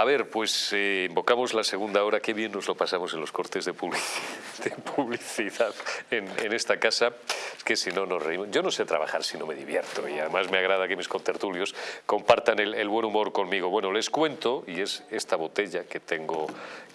A ver, pues eh, invocamos la segunda hora. Qué bien nos lo pasamos en los cortes de publicidad, en, esta casa. Es que si no nos reímos. Yo no sé trabajar si no me divierto y además me agrada que mis contertulios compartan el, buen humor conmigo. Bueno, les cuento, y es esta botella que tengo,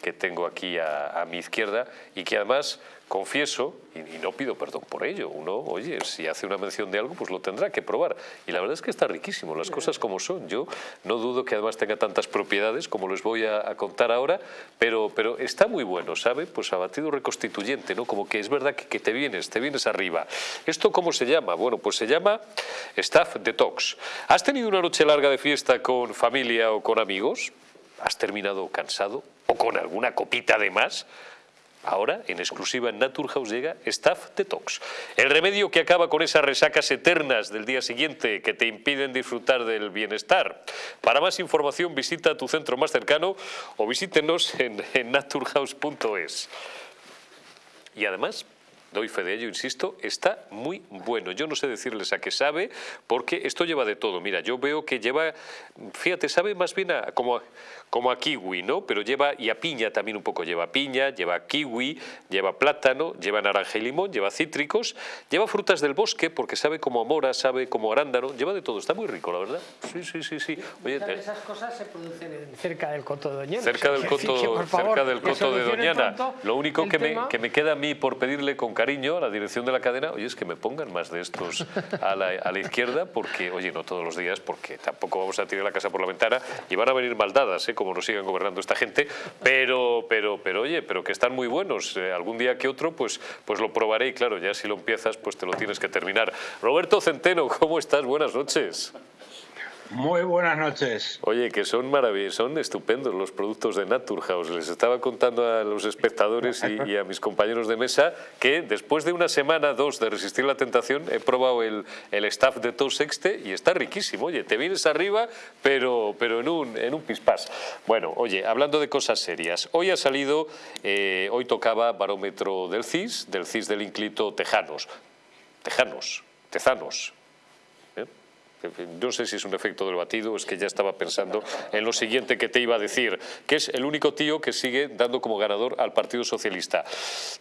que tengo aquí a mi izquierda y que además confieso, y, no pido perdón por ello, uno, oye, si hace una mención de algo, pues lo tendrá que probar. Y la verdad es que está riquísimo, las cosas como son. Yo no dudo que además tenga tantas propiedades como les voy a, contar ahora, pero, pero está muy bueno, ¿sabe? Pues abatido reconstituyente, ¿no? Como que es verdad que, que te vienes, te vienes arriba. ¿Esto cómo se llama? Bueno, pues se llama Staff Detox. ¿Has tenido una noche larga de fiesta con familia o con amigos? ¿Has terminado cansado? ¿O con alguna copita de más? Ahora, en exclusiva en Naturhaus llega Staff Detox, el remedio que acaba con esas resacas eternas del día siguiente que te impiden disfrutar del bienestar. Para más información visita tu centro más cercano o visítenos en, en naturhaus.es. Y además, doy fe de ello, insisto, está muy bueno. Yo no sé decirles a qué sabe, porque esto lleva de todo. Mira, yo veo que lleva, fíjate, sabe más bien a, como, como a kiwi, ¿no? Pero lleva, y a piña también un poco, lleva piña, lleva kiwi, lleva plátano, lleva naranja y limón, lleva cítricos, lleva frutas del bosque, porque sabe como a mora, sabe como arándano, lleva de todo, está muy rico, la verdad. Sí, sí, sí, sí. Oye, esas cosas se producen cerca del coto de Doñana. Cerca del coto, cerca del coto de Doñana. Lo único que me, que me queda a mí por pedirle con cariño a la dirección de la cadena, oye, es que me pongan más de estos a la, a la izquierda, porque, oye, no todos los días, porque tampoco vamos a tirar la casa por la ventana y van a venir maldadas, ¿eh? como nos sigan gobernando esta gente, pero, pero, pero oye, pero que están muy buenos. Eh, algún día que otro, pues, pues lo probaré y claro, ya si lo empiezas, pues te lo tienes que terminar. Roberto Centeno, ¿cómo estás? Buenas noches. Muy buenas noches. Oye, que son maravillosos, son estupendos los productos de Naturhaus. Les estaba contando a los espectadores y, a mis compañeros de mesa que después de una semana, dos de resistir la tentación, he probado el, el staff de Tos Sexte y está riquísimo. Oye, te vienes arriba, pero, pero en, un, en un pispás. Bueno, oye, hablando de cosas serias, hoy ha salido, eh, hoy tocaba barómetro del CIS, del CIS del Inclito Tejanos. Tejanos, Tezanos, no sé si es un efecto del batido, es que ya estaba pensando en lo siguiente que te iba a decir, que es el único tío que sigue dando como ganador al Partido Socialista.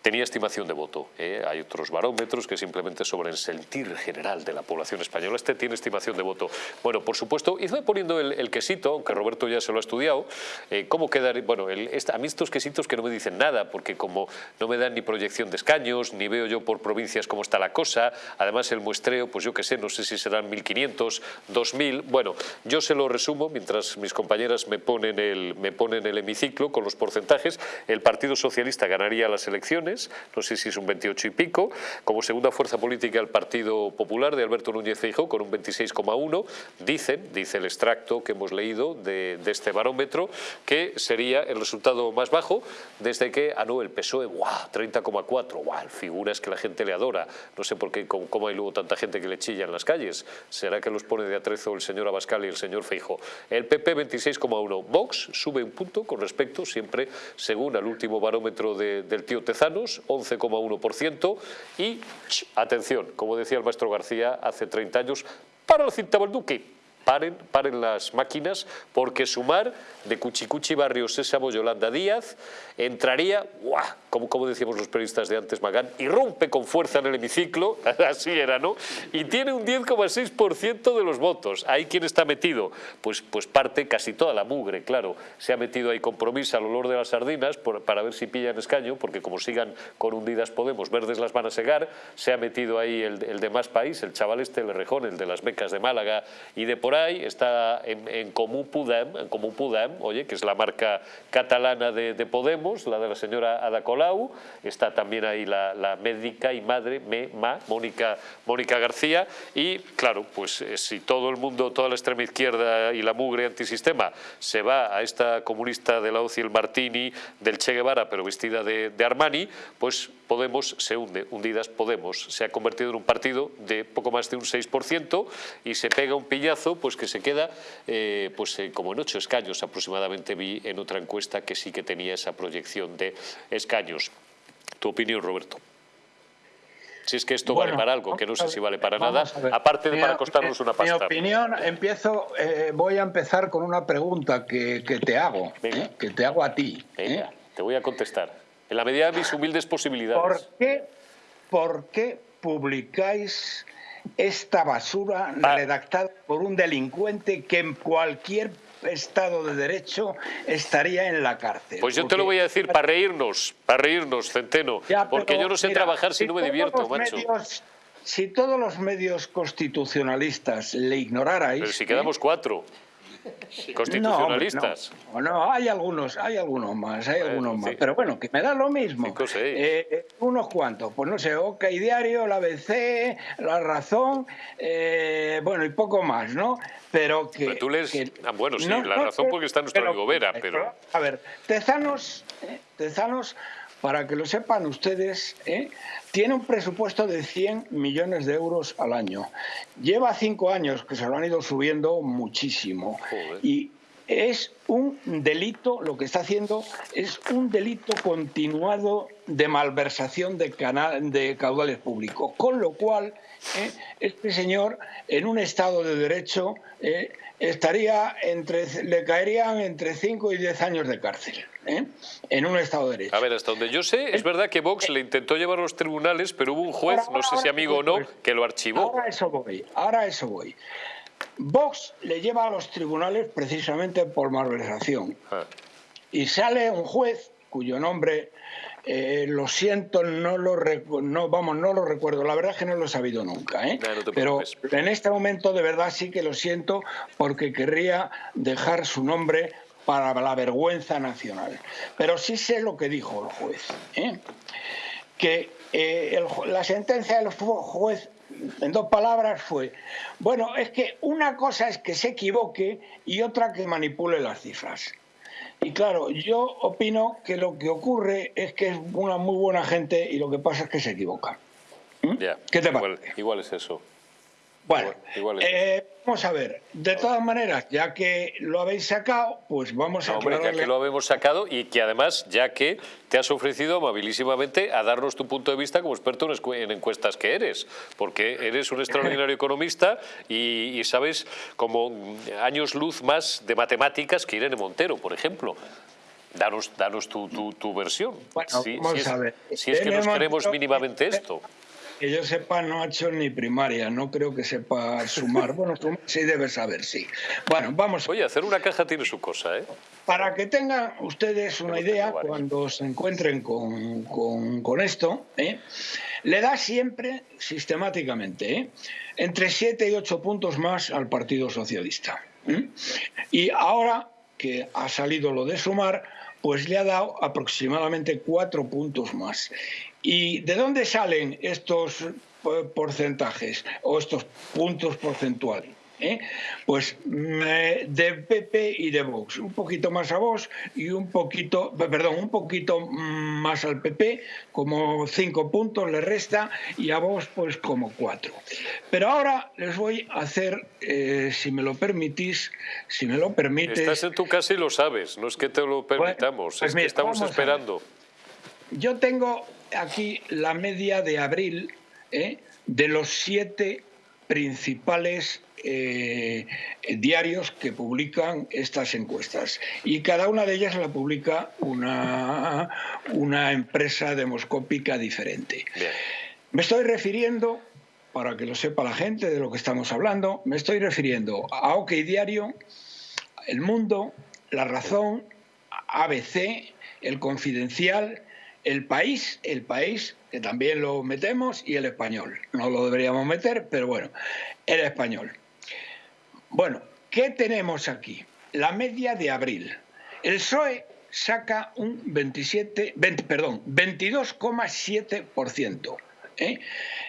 Tenía estimación de voto. ¿eh? Hay otros barómetros que simplemente sobre el sentir general de la población española. Este tiene estimación de voto. Bueno, por supuesto, y poniendo el, quesito, aunque Roberto ya se lo ha estudiado, eh, ¿cómo quedar? Bueno, a mí estos quesitos que no me dicen nada, porque como no me dan ni proyección de escaños, ni veo yo por provincias cómo está la cosa, además el muestreo, pues yo qué sé, no sé si serán 1.500 2000. Bueno, yo se lo resumo mientras mis compañeras me ponen, el, me ponen el hemiciclo con los porcentajes. El Partido Socialista ganaría las elecciones, no sé si es un 28 y pico. Como segunda fuerza política el Partido Popular de Alberto Núñez Feijóo con un 26,1. Dicen, dice el extracto que hemos leído de, este barómetro, que sería el resultado más bajo desde que, ah no, el PSOE, ¡guau! 30,4, ¡guau! Figuras que la gente le adora. No sé por qué, cómo hay luego tanta gente que le chilla en las calles. ¿Será que los pone de atrezo el señor Abascal y el señor Feijo. El PP 26,1. Vox sube un punto con respecto, siempre según el último barómetro del tío Tezanos, 11,1%. Y, atención, como decía el maestro García hace 30 años, para el cintavo el Duque paren, las máquinas, porque sumar de Cuchicuchi Barrio Sésamo Yolanda Díaz entraría. Como, como decíamos los periodistas de antes, Magán, irrumpe con fuerza en el hemiciclo, así era, ¿no? Y tiene un 10,6% de los votos. ¿Ahí quién está metido? Pues, pues parte casi toda la mugre, claro. Se ha metido ahí compromiso al olor de las sardinas para ver si pillan escaño, porque como sigan con hundidas Podemos, verdes las van a segar. Se ha metido ahí el, el de más país, el chaval este, el rejón, el de las becas de Málaga y de por está en, en Comú Podem, en Comú Podem, oye, que es la marca catalana de, Podemos, la de la señora Ada Colau, está también ahí la, médica y madre, me, ma, Mónica, Mónica García, y claro, pues eh, si todo el mundo, toda la extrema izquierda y la mugre antisistema se va a esta comunista de la OCI, el Martini, del Che Guevara, pero vestida de, de Armani, pues Podemos se hunde, hundidas Podemos, se ha convertido en un partido de poco más de un 6% y se pega un piñazo pues que se queda eh, pues, eh, como en ocho escaños aproximadamente vi en otra encuesta que sí que tenía esa proyección de escaños. ¿Tu opinión, Roberto? Si es que esto vale para algo, que no sé si vale para nada, aparte de para costarnos una pasta. Mi opinión, empiezo, eh, voy a empezar con una pregunta que, te hago, que te hago a ti. ¿eh? te voy a contestar. En la medida de mis humildes posibilidades. ¿Por qué, por qué publicáis esta basura redactada por un delincuente que en cualquier Estado de Derecho estaría en la cárcel. Pues yo te lo voy a decir para reírnos, para reírnos, Centeno, porque yo no sé trabajar si, no me divierto, macho. si todos los medios constitucionalistas le ignorarais... Pero si quedamos cuatro constitucionalistas. No, no, hay algunos, hay algunos más, hay algunos más. Pero bueno, que me da lo mismo. Eh, eh, unos cuantos, pues no sé, OK Diario, la ABC, La Razón, eh, bueno, y poco más, ¿no? Pero que... tú lees... ah, bueno, sí, La Razón porque está nuestro amigo Vera, pero... A ver, Tezanos, Tezanos para que lo sepan ustedes, ¿eh? tiene un presupuesto de 100 millones de euros al año. Lleva cinco años que se lo han ido subiendo muchísimo. Y es un delito, lo que está haciendo es un delito continuado de malversación de, de caudales públicos. Con lo cual, ¿eh? este señor, en un Estado de Derecho, ¿eh? Estaría entre, le caerían entre 5 y 10 años de cárcel. ¿eh? en un Estado de Derecho. A ver, hasta donde yo sé, es verdad que Vox le intentó llevar a los tribunales, pero hubo un juez, no sé si amigo o no, que lo archivó. Ahora eso voy, ahora eso voy. Vox le lleva a los tribunales precisamente por malversación. Ah. Y sale un juez cuyo nombre eh, lo siento, no lo, no, vamos, no lo recuerdo. La verdad es que no lo he sabido nunca. ¿eh? Pero en este momento de verdad sí que lo siento porque querría dejar su nombre para la vergüenza nacional. Pero sí sé lo que dijo el juez. ¿eh? Que la sentencia del juez en dos palabras fue, bueno, es que una cosa es que se equivoque y otra que manipule las cifras. Y claro, yo opino que lo que ocurre es que es una muy buena gente y lo que pasa es que se equivoca. ¿Mm? ¿Qué te igual, parece? Igual es eso. Bueno, eh, vamos a ver. De todas maneras, ya que lo habéis sacado, pues vamos a... hombre, ya que lo habemos sacado y que además, ya que te has ofrecido amabilísimamente a darnos tu punto de vista como experto en encuestas que eres, porque eres un extraordinario economista y, sabes como años luz más de matemáticas que Irene Montero, por ejemplo. Danos, danos tu, tu, versión. Bueno, si, vamos a ver. Si es que nos creemos mínimamente esto. Que yo sepa, no ha hecho ni primaria, no creo que sepa sumar. Bueno, sumar sí debe saber, sí. Bueno, vamos. Oye, hacer una caja tiene su cosa, ¿eh? Para que tengan ustedes una idea, cuando se encuentren con, esto, ¿eh? le da siempre, sistemáticamente, ¿eh? entre 7 y 8 puntos más al Partido Socialista. ¿eh? Y ahora que ha salido lo de sumar, pues le ha dado aproximadamente cuatro puntos más. ¿Y de dónde salen estos eh, porcentajes o estos puntos porcentuales? ¿Eh? Pues eh, de PP y de Vox, un poquito más a Vox y un poquito, perdón, un poquito más al PP, como cinco puntos le resta y a Vox pues como cuatro. Pero ahora les voy a hacer, si me lo permitís, si me lo permites. Estás en tu casa y lo sabes, no es que te lo permitamos, pues es que estamos esperando. Yo tengo aquí la media de abril ¿eh? de los siete principales eh, diarios que publican estas encuestas. Y cada una de ellas la publica una, una empresa demoscópica diferente. Me estoy refiriendo, para que lo sepa la gente de lo que estamos hablando, me estoy refiriendo a OK Diario, El Mundo, La Razón, ABC, El Confidencial, el país, el país, que también lo metemos, y el español. No lo deberíamos meter, pero bueno, el español. Bueno, ¿qué tenemos aquí? La media de abril. El PSOE saca un 27, perdón, 22,7%. ¿eh?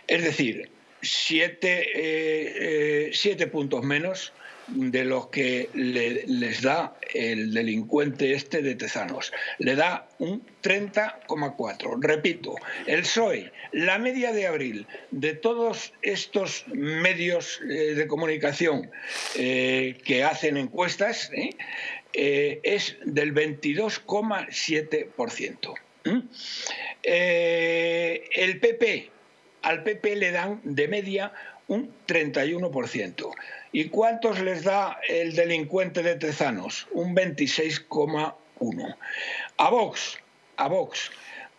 Es decir, 7 eh, eh, puntos menos de los que les da el delincuente este de Tezanos. Le da un 30,4. Repito, el PSOE, la media de abril de todos estos medios eh, de comunicación eh, que hacen encuestas eh, es del 22,7%. el PP al PP le dan de media un 31%. ¿Y cuántos les da el delincuente de Tezanos? Un 26,1%. A Vox, a Vox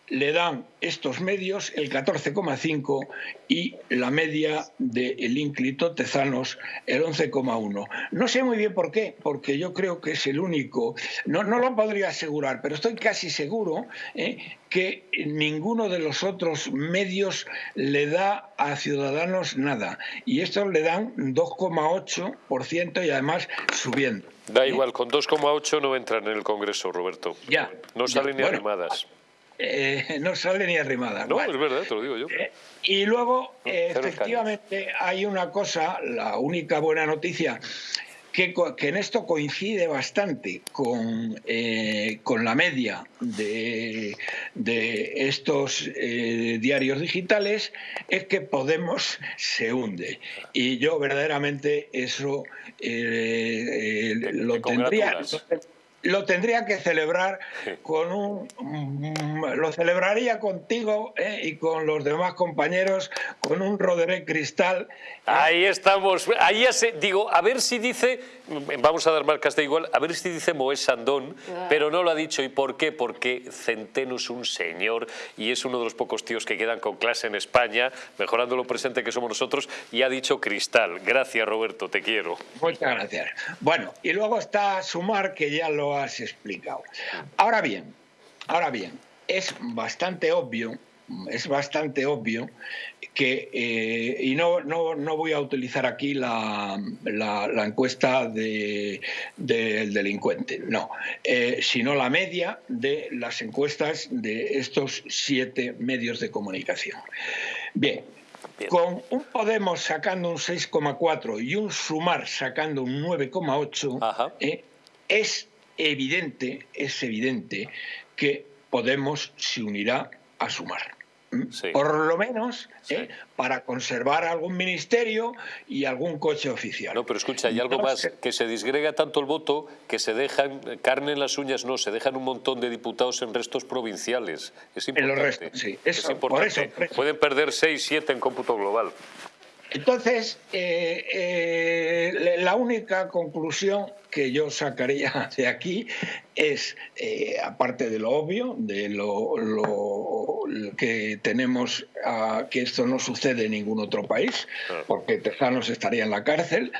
le dan estos medios el 14,5 y la media del ínclito Tezanos el 11,1. No sé muy bien por qué, porque yo creo que es el único, no, no lo podría asegurar, pero estoy casi seguro eh, que ninguno de los otros medios le da a Ciudadanos nada. Y estos le dan 2,8% y además subiendo. Da igual, con 2,8 no entran en el Congreso, Roberto. Ya. No salen ni arrimadas. Eh, no sale ni arrimada. No, es verdad, te lo digo yo. Eh, y luego, efectivamente, hay una cosa, la única buena noticia, que, en esto coincide bastante con, eh, con la media de, de estos diarios digitales, es que Podemos se hunde. Y yo verdaderamente eso lo tendría lo tendría que celebrar con un lo celebraría contigo eh, y con los demás compañeros con un Roderick Cristal ahí estamos. Ahí ya digo a ver si dice vamos a dar marcas de igual a ver si dice Moés Sandón pero no lo ha dicho. Y por qué porque Centeno es un señor y es uno de los pocos tíos que quedan con clase en España mejorando lo presente que somos nosotros y ha dicho Cristal gracias Roberto te quiero. Muchas gracias. Bueno y luego está Sumar que ya lo has explicado. Ahora bien, ahora bien, es bastante obvio, es bastante obvio que, eh, y no, no, no, voy a utilizar aquí la, la, encuesta del delincuente, no, eh, sino la media de las encuestas de estos siete medios de comunicación. Bien, Con un Podemos sacando un 6,4 y un Sumar sacando un 9,8, eh, es evidente, es evidente que Podemos se unirá a sumar. Por lo menos ¿eh? para conservar algún ministerio y algún coche oficial. No, pero escucha, hay algo más, que se disgrega tanto el voto que se dejan, carne en las uñas no, se dejan un montón de diputados en restos provinciales. Es importante. En los restos, sí. es importante. Pueden perder 6, 7 en cómputo global. Entonces, eh, eh, la única conclusión que yo sacaría de aquí es, eh, aparte de lo obvio, de lo, que tenemos, que esto no sucede en ningún otro país, porque Tejanos estaría en la cárcel,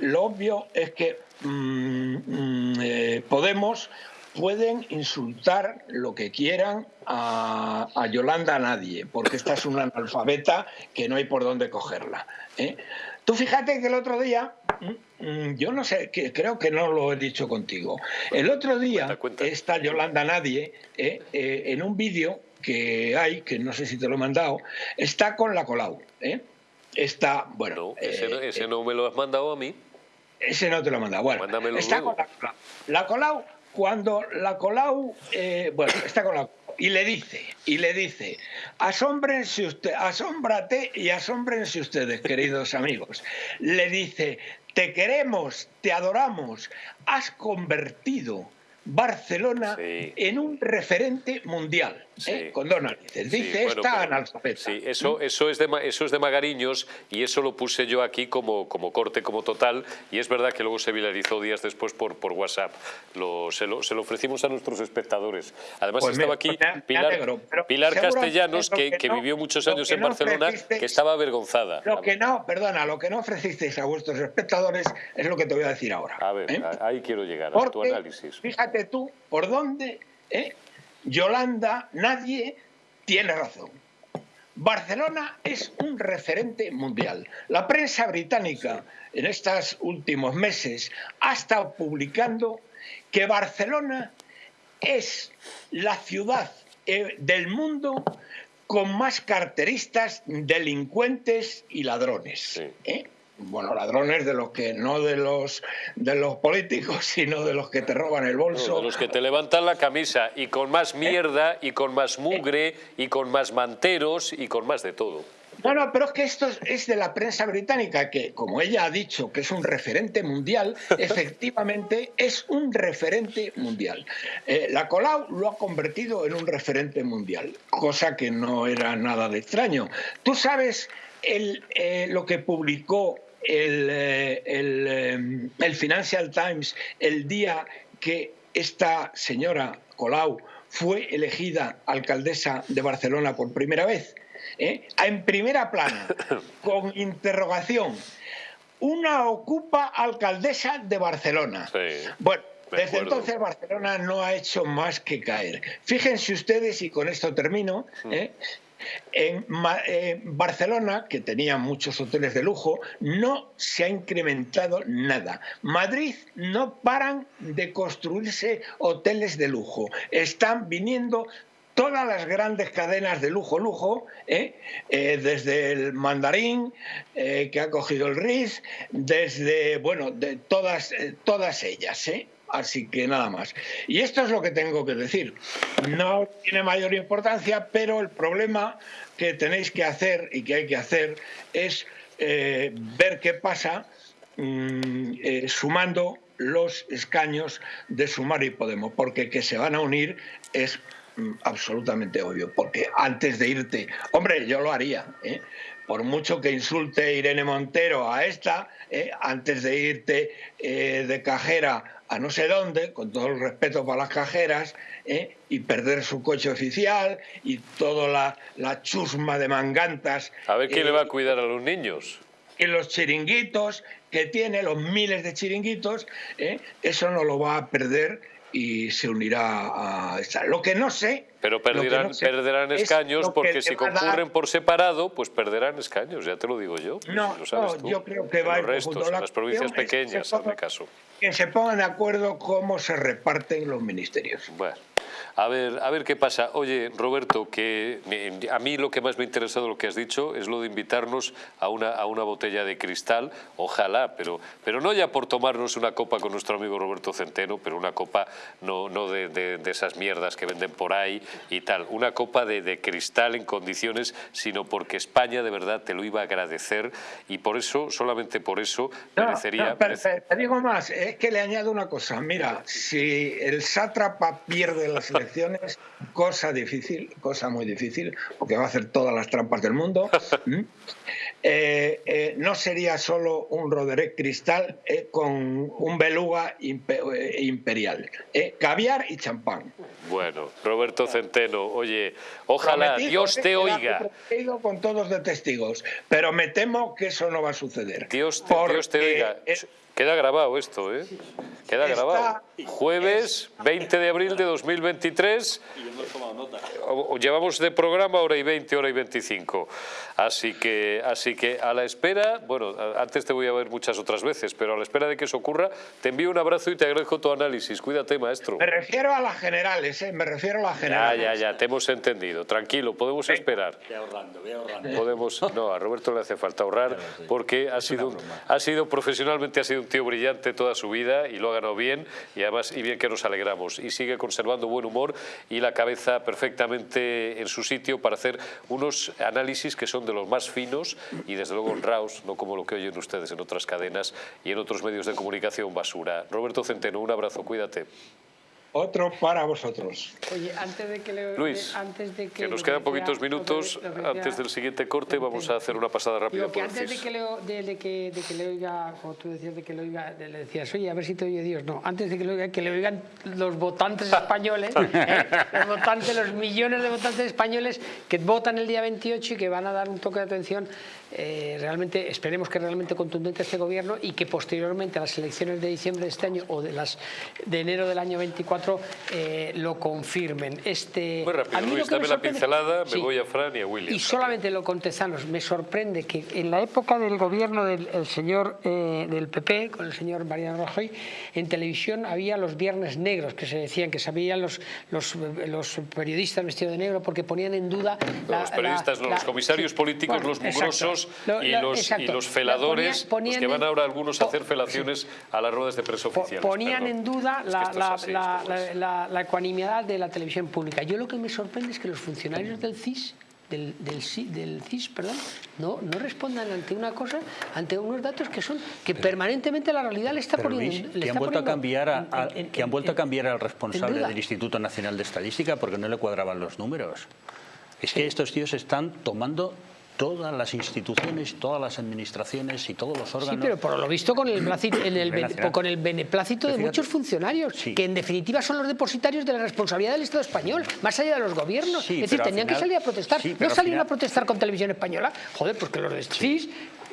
lo obvio es que mm, mm, Podemos pueden insultar lo que quieran a, Yolanda a nadie, porque esta es una analfabeta que no hay por dónde cogerla. ¿eh? Tú fíjate que el otro día, mm, mm, yo no sé, que, creo que no lo he dicho contigo, el otro día esta Yolanda Nadie, ¿eh? Eh, en un vídeo que hay, que no sé si te lo he mandado, está con la Colau. Está, bueno... ese, no, me lo has mandado a mí. Ese no te lo he mandado. Bueno, está con la. La Colau cuando la Colau, eh, bueno, está con la y le dice, y le dice, asómbrense usted, asómbrate y asómbrense ustedes, queridos amigos. Le dice, te queremos, te adoramos, has convertido Barcelona en un referente mundial. ¿Eh? con dos narices. Dice esta analfabeta. Sí, eso, eso, es de, eso es de Magariños y eso lo puse yo aquí como, como corte, como total, y es verdad que luego se viralizó días después por, por WhatsApp. Lo, se, lo, se, lo, ofrecimos a nuestros espectadores. Además pues estaba aquí Pilar, Pilar Castellanos, que, que, vivió muchos años en Barcelona, que estaba avergonzada. Lo que no, perdona, lo que no ofrecisteis a vuestros espectadores es lo que te voy a decir ahora. A ver, ¿eh? ahí quiero llegar, a tu análisis. Fíjate tú por dónde... ¿eh? Yolanda, nadie tiene razón. Barcelona es un referente mundial. La prensa británica en estos últimos meses ha estado publicando que Barcelona es la ciudad eh, del mundo con más carteristas, delincuentes y ladrones. ¿eh? Bueno, ladrones de los que no de los de los políticos, sino de los que te roban el bolso. de los que te levantan la camisa y con más mierda y con más mugre y con más manteros y con más de todo. No, no, pero es que esto es de la prensa británica, que como ella ha dicho que es un referente mundial, efectivamente es un referente mundial. Eh, la Colau lo ha convertido en un referente mundial, cosa que no era nada de extraño. Tú sabes el, eh, lo que publicó el, eh, el, el Financial Times el día que esta señora Colau fue elegida alcaldesa de Barcelona por primera vez. ¿eh? en primera plana, con interrogación, una ocupa alcaldesa de Barcelona. bueno, desde entonces Barcelona no ha hecho más que caer. Fíjense ustedes, y con esto termino, mm. ¿eh? En eh, Barcelona, que tenía muchos hoteles de lujo, no se ha incrementado nada. Madrid no paran de construirse hoteles de lujo. Están viniendo todas las grandes cadenas de lujo, lujo, ¿eh? Eh, desde el mandarín eh, que ha cogido el RIS, desde, bueno, de todas, todas ellas, Así que nada más. Y esto es lo que tengo que decir. No tiene mayor importancia, pero el problema que tenéis que hacer y que hay que hacer es ver qué pasa mm, sumando los escaños de Sumar y Podemos, porque que se van a unir es Mm, absolutamente obvio, porque antes de irte, hombre, yo lo haría, ¿eh? por mucho que insulte Irene Montero a esta, ¿eh? antes de irte eh, de cajera a no sé dónde, con todo el respeto para las cajeras, y perder su coche oficial y toda la, la chusma de mangantas. A ver quién le va a cuidar a los niños. Y los chiringuitos que tiene, los miles de chiringuitos, eso no lo va a perder y se unirá a esta. Lo que no sé... Pero perderán, perderán escaños porque si concurren por separado, pues perderán escaños, ya te lo digo yo. No, yo creo que va a ir restos, las provincias pequeñas, en mi caso. Que se pongan de acuerdo cómo se reparten los ministerios. Bueno. A ver, a ver qué pasa. Oye, Roberto, que a mí lo que más me ha interesado lo que has dicho es lo de invitarnos a una, a una botella de cristal, ojalá, pero, pero no ya por tomarnos una copa con nuestro amigo Roberto Centeno, pero una copa no, no de, de, esas mierdas que venden por ahí y tal, una copa de, de, cristal en condiciones, sino porque España de verdad te lo iba a agradecer y por eso, solamente por eso, merecería... te digo más, es que le añado una cosa, mira, si el sátrapa pierde las elecciones, cosa difícil, cosa muy difícil, porque va a hacer todas las trampas del mundo. Eh, eh, no sería solo un Roderick Cristal eh, con un beluga imperial, caviar y champán. Bueno, Roberto Centeno, oye, ojalá Dios te oiga. Con todos de testigos, pero me temo que eso no va a suceder. Dios te, Dios te oiga. Queda grabado esto, ¿eh? Queda grabado. Jueves 20 de abril de 2023. Y hemos tomado nota. Llevamos de programa hora y 20, hora y 25. Así que, así que a la espera, bueno, antes te voy a ver muchas otras veces, pero a la espera de que eso ocurra, te envío un abrazo y te agradezco tu análisis. Cuídate, maestro. Me refiero a las generales, ¿eh? Me refiero a las generales. Ya, ya, ya, te hemos entendido. Tranquilo, podemos esperar. Voy ahorrando, voy ahorrando. Podemos, no, a Roberto le hace falta ahorrar porque ha sido, ha sido profesionalmente ha sido un tío brillante toda su vida y lo ha ganado bien y además y bien que nos alegramos y sigue conservando buen humor y la cabeza perfectamente en su sitio para hacer unos análisis que son de los más finos y desde luego honrados, no como lo que oyen ustedes en otras cadenas y en otros medios de comunicación basura. Roberto Centeno, un abrazo, cuídate. Otro para vosotros. Oye, antes de que le, Luis, antes de que, nos quedan poquitos minutos, antes del siguiente corte vamos a hacer una pasada rápida que antes de que, le, de, que, de que, le, oiga, como tú decías, de que le oiga, le decías, oye, a ver si te oye Dios. No, antes de que le oiga, que le oigan los votantes españoles, ¿eh? los votantes, los millones de votantes españoles que votan el día 28 y que van a dar un toque de atención eh, realmente, esperemos que realmente contundente este gobierno y que posteriormente a las elecciones de diciembre de este año o de las de enero del año 24 eh, lo confirmen. Este, Muy rápido, Luis, dame la pincelada, me voy a Fran y a William. Y solamente lo contestanos, me sorprende que en la época del gobierno del señor eh, del PP, con el señor Mariano Rajoy, en televisión había los viernes negros, que se decían que sabían los, los, los periodistas vestidos de negro porque ponían en duda... los periodistas, los comisarios políticos, los mugrosos y, los, y, los, feladores, que van ahora algunos a hacer felaciones a las ruedas de prensa oficiales. Ponían en duda la, ecuanimidad de la televisión pública. Yo lo que me sorprende es que los funcionarios del CIS del, del, del, CIS perdón, no, no respondan ante una cosa, ante unos datos que son que permanentemente la realidad le está poniendo... que, han vuelto a cambiar que han vuelto a cambiar al responsable del Instituto Nacional de Estadística porque no le cuadraban los números. Es que estos tíos están tomando todas las instituciones, todas las administraciones y todos los órganos. Sí, pero por lo visto con el, con el beneplácito de muchos funcionarios, que en definitiva son los depositarios de la responsabilidad del Estado español, más allá de los gobiernos. es decir, tenían que salir a protestar. no salieron a protestar con televisión española. Joder, pues que los del CIS,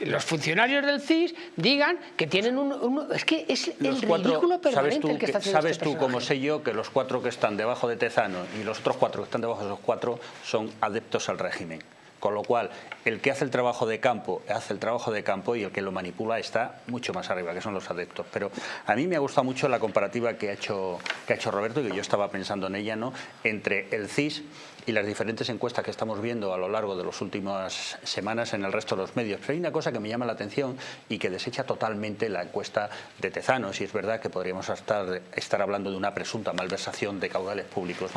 los funcionarios del CIS digan que tienen un... es que es el ridículo permanente el que, está haciendo ¿Sabes este tú, como sé yo, que los cuatro que están debajo de Tezano y los otros cuatro que están debajo de esos cuatro son adeptos al régimen? Con lo cual, el que hace el trabajo de campo, hace el trabajo de campo y el que lo manipula está mucho más arriba, que son los adeptos. Pero a mí me ha gustado mucho la comparativa que ha hecho, que ha hecho Roberto, que yo estaba pensando en ella, ¿no? entre el CIS y las diferentes encuestas que estamos viendo a lo largo de las últimas semanas en el resto de los medios. Pero hay una cosa que me llama la atención y que desecha totalmente la encuesta de Tezanos, y es verdad que podríamos estar, estar hablando de una presunta malversación de caudales públicos,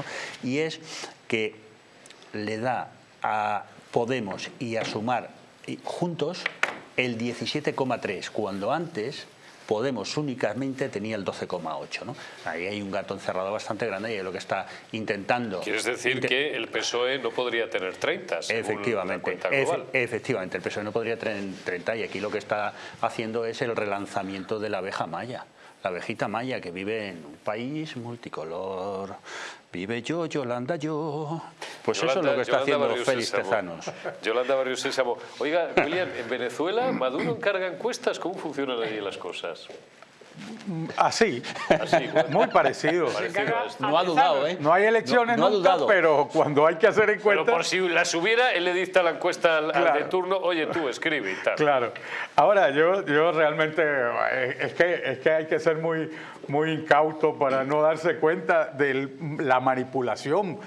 y es que le da a Podemos y a Sumar juntos el 17,3, cuando antes Podemos únicamente tenía el 12,8. ¿no? Ahí hay un gato encerrado bastante grande y es lo que está intentando... ¿Quieres decir que el PSOE no podría tener 30? Efectivamente, efectivamente, el PSOE no podría tener 30 y aquí lo que está haciendo es el relanzamiento de la abeja maya la abejita maya que vive en un país multicolor, Vive yo, Yolanda, yo. Pues eso es lo que está haciendo Félix Tezanos. Yolanda Barrio Sésamo. Oiga, William, en Venezuela, ¿Maduro encarga encuestas? ¿Cómo funcionan allí las cosas? Así, muy parecido. No ha dudado, ¿eh? No hay elecciones no, nunca, pero cuando hay que hacer encuestas... Pero por si las hubiera, él le dicta la encuesta al, de turno, oye, tú escribe y tal. Claro. Ahora, yo, yo realmente, eh, es que, es que hay que ser muy, muy incauto para no darse cuenta de la manipulación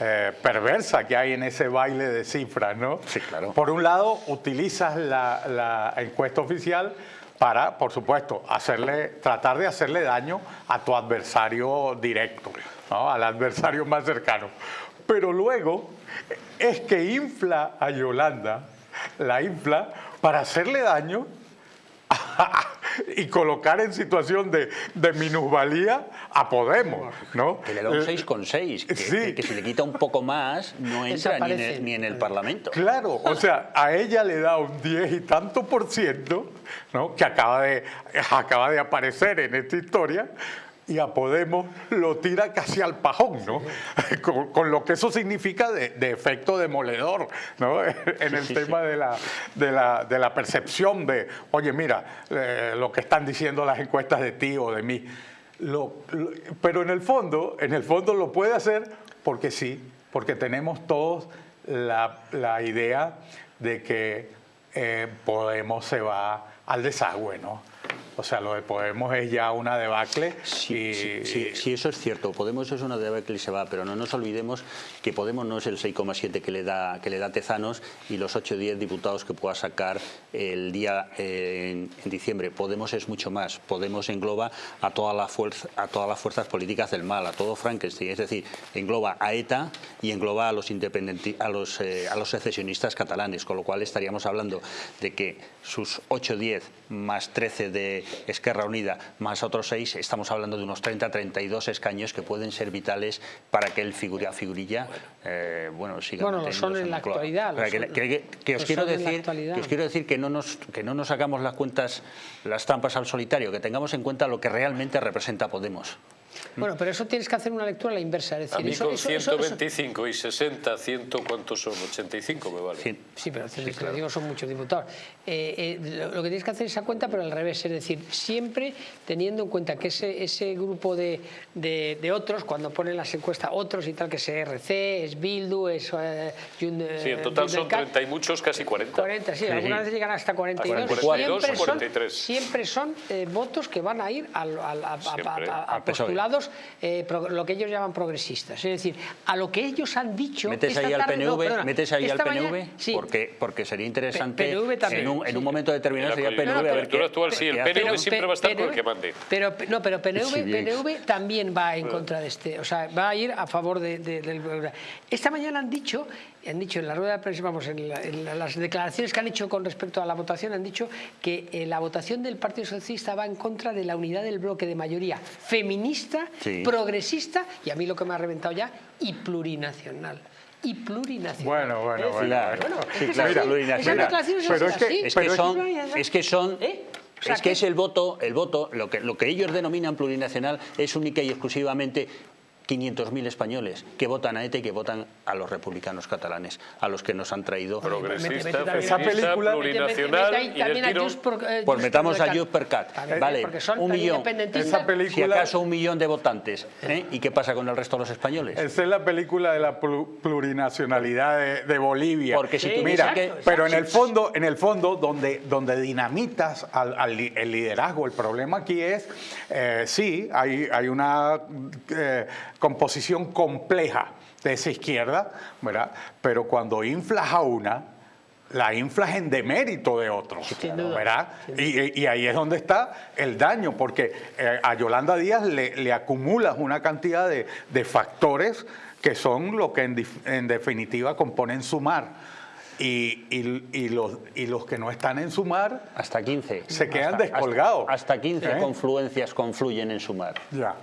eh, perversa que hay en ese baile de cifras, ¿no? Sí, claro. Por un lado, utilizas la, la encuesta oficial para, por supuesto, hacerle, tratar de hacerle daño a tu adversario directo, al adversario más cercano. Pero luego es que infla a Yolanda, la infla para hacerle daño y colocar en situación de, de, minusvalía a Podemos, ¿no? Que le da un 6,6, que, sí. que, si le quita un poco más no entra ni en, ni en, el Parlamento. Claro, o sea, a ella le da un 10 y tanto por ciento, ¿no? Que acaba de, acaba de aparecer en esta historia, y a Podemos lo tira casi al pajón, ¿no? Con, lo que eso significa de, efecto demoledor, ¿no? En el tema De, la, de, la, de, la, percepción de, oye, mira, eh, lo que están diciendo las encuestas de ti o de mí. Lo, pero en el fondo, en el fondo lo puede hacer porque sí, porque tenemos todos la, la idea de que eh, Podemos se va al desagüe, ¿no? O sea, lo de Podemos es ya una debacle. Sí, sí, sí, eso es cierto. Podemos es una debacle y se va, pero no nos olvidemos que Podemos no es el 6,7 que le da que le da Tezanos y los 8 o 10 diputados que pueda sacar el día eh, en, diciembre. Podemos es mucho más. Podemos engloba a, toda la fuerza, a todas las fuerzas políticas del mal, a todo Frankenstein. Es decir, engloba a ETA y engloba a los, a los, eh, a los secesionistas catalanes, con lo cual estaríamos hablando de que sus 8 o 10 más 13 de Esquerra Unida más otros seis, estamos hablando de unos 30-32 escaños que pueden ser vitales para que el figura, figurilla eh, bueno, siga Bueno, lo son en la actualidad. Que, os quiero decir, que os quiero decir que no, nos, que no nos hagamos las cuentas, las trampas al solitario, que tengamos en cuenta lo que realmente representa Podemos. Bueno, pero eso tienes que hacer una lectura a la inversa. Es decir, a mí con 125 y 60, 100, ¿cuántos son? 85 me vale. Sí, pero sí, digo, son muchos diputados. Eh, eh, lo, que tienes que hacer es esa cuenta, pero al revés. Es decir, siempre teniendo en cuenta que ese, ese grupo de, de, otros, cuando ponen las encuestas otros y tal, que es RC, es Bildu, es... Eh, sí, en total son 30 y muchos, casi 40. 40, sí, algunas veces llegan hasta 42. 42 siempre 43. Son, siempre son votos que van a ir al, al, a, a, a postular diputados eh, pro- lo que ellos llaman progresistas. Es decir, a lo que ellos han dicho... ¿Metes esta ahí al tarde- no, PNV? perdona, ¿Metes ahí al PNV? mañana- sí, porque, porque sería interesante PNV también, en, un, en un momento determinado En la sería el PNV coyuntura a ver qué, actual, sí, el. PNV siempre va a estar con el que mande. Pero, no, pero PNV, Sí. PNV también va en contra de este, o sea, va a ir a favor de, de- del... Esta mañana han dicho, han dicho en la rueda de prensa, vamos, en, la- en la- las declaraciones que han hecho con respecto a la votación, han dicho que eh, la votación del Partido Socialista va en contra de la unidad del bloque de mayoría feminista, Sí. progresista y a mí lo que me ha reventado ya, y plurinacional. Y plurinacional. Bueno, bueno, bueno. Claro. bueno, es Sí, que es claro, así, plurinacional. esas declaraciones Pero son es que- así. Es que son, es que son, ¿Eh? O sea, es que que- es el voto, el voto, lo que, lo que ellos denominan plurinacional es única y exclusivamente 500.000 españoles que votan a ETA y que votan a los republicanos catalanes, a los que nos han traído. Progresista, feminista, película- plurinacional y del por- eh, Pues metamos a Just per cat. Vale, porque son un millón. independentistas. Esa película- Si acaso un millón de votantes. ¿eh? ¿Y qué pasa con el resto de los españoles? Esa es la película de la plu- plurinacionalidad de, de Bolivia. Porque si Sí, tú Mira, exacto, pero en el fondo, en el fondo donde, donde dinamitas al, el liderazgo, el problema aquí es, eh, sí, hay, hay una eh, composición compleja de esa izquierda, ¿verdad? Pero cuando inflas a una, la inflas en demérito de otros, Sin duda, ¿verdad? Y, y ahí es donde está el daño, porque eh, a Yolanda Díaz le, le acumulas una cantidad de, de factores que son lo que en, definitiva componen sumar. Y, y- y los, y los que no están en sumar, Hasta 15. Se quedan Hasta- descolgados. Hasta, hasta 15 ¿Eh? confluencias confluyen en sumar. ya.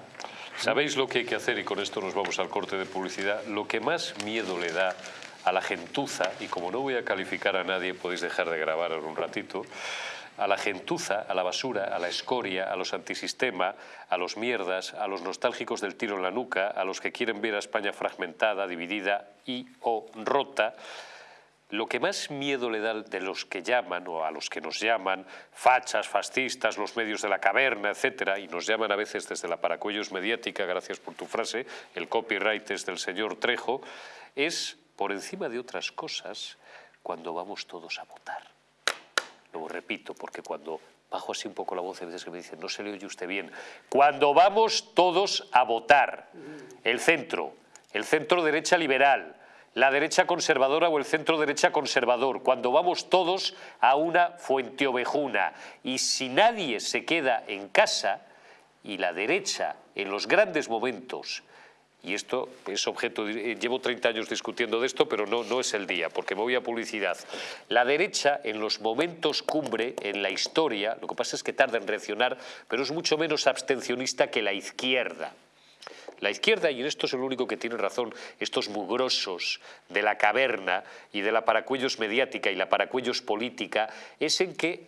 ¿Sabéis lo que hay que hacer? Y con esto nos vamos al corte de publicidad. Lo que más miedo le da a la gentuza, y como no voy a calificar a nadie, podéis dejar de grabar en un ratito, a la gentuza, a la basura, a la escoria, a los antisistema, a los mierdas, a los nostálgicos del tiro en la nuca, a los que quieren ver a España fragmentada, dividida y o rota, lo que más miedo le da de los que llaman o a los que nos llaman fachas, fascistas, los medios de la caverna, etcétera, y nos llaman a veces desde la paracuellos mediática, gracias por tu frase, el copyright es del señor Trejo, es por encima de otras cosas cuando vamos todos a votar. Lo repito, porque cuando bajo así un poco la voz, a veces que me dicen, no se le oye usted bien. Cuando vamos todos a votar, el centro, el centro derecha liberal, la derecha conservadora o el centro derecha conservador, cuando vamos todos a una fuente ovejuna. Y si nadie se queda en casa y la derecha en los grandes momentos y esto es objeto, de- eh, llevo 30 años discutiendo de esto, pero no, no es el día, porque me voy a publicidad. La derecha, en los momentos cumbre, en la historia, lo que pasa es que tarda en reaccionar, pero es mucho menos abstencionista que la izquierda. La izquierda, y en esto es el único que tiene razón, estos mugrosos de la caverna y de la paracuellos mediática y la paracuellos política, es en que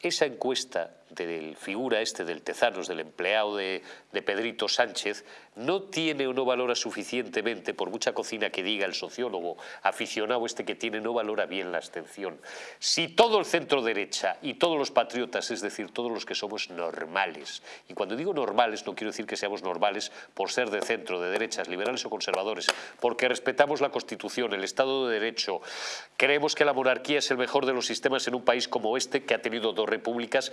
esa encuesta del figura este del Tezanos, del empleado de, de Pedrito Sánchez, no tiene o no valora suficientemente, por mucha cocina que diga el sociólogo aficionado este que tiene, no valora bien la abstención. Si todo el centro derecha y todos los patriotas, es decir, todos los que somos normales, y cuando digo normales no quiero decir que seamos normales por ser de centro, de derechas, liberales o conservadores, porque respetamos la Constitución, el Estado de Derecho, creemos que la monarquía es el mejor de los sistemas en un país como este que ha tenido dos repúblicas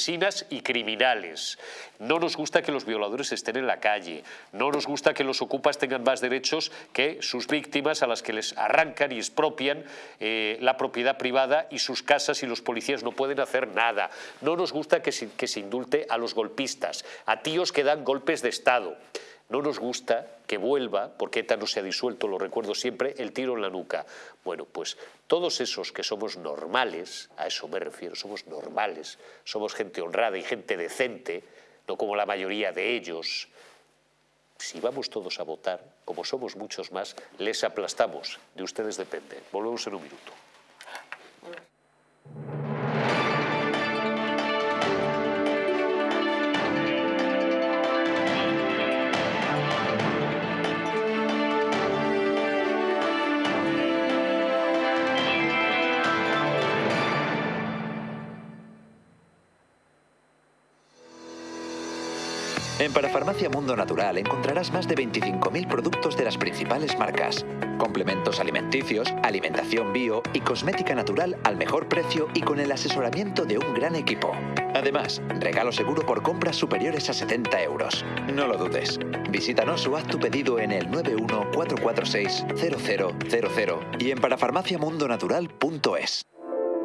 asesinas y criminales. No nos gusta que los violadores estén en la calle, no nos gusta que los ocupas tengan más derechos que sus víctimas a las que les arrancan y expropian eh, la propiedad privada y sus casas y los policías no pueden hacer nada. No nos gusta que se, que se indulte a los golpistas, a tíos que dan golpes de Estado. No nos gusta que vuelva, porque ETA no se ha disuelto, lo recuerdo siempre, el tiro en la nuca. Bueno, pues todos esos que somos normales, a eso me refiero, somos normales, somos gente honrada y gente decente, no como la mayoría de ellos, si vamos todos a votar, como somos muchos más, les aplastamos. De ustedes depende. Volvemos en un minuto. En Parafarmacia Mundo Natural encontrarás más de 25.000 productos de las principales marcas. Complementos alimenticios, alimentación bio y cosmética natural al mejor precio y con el asesoramiento de un gran equipo. Además, regalo seguro por compras superiores a 70 euros. No lo dudes. Visítanos o haz tu pedido en el 914460000 y en parafarmaciamundonatural.es.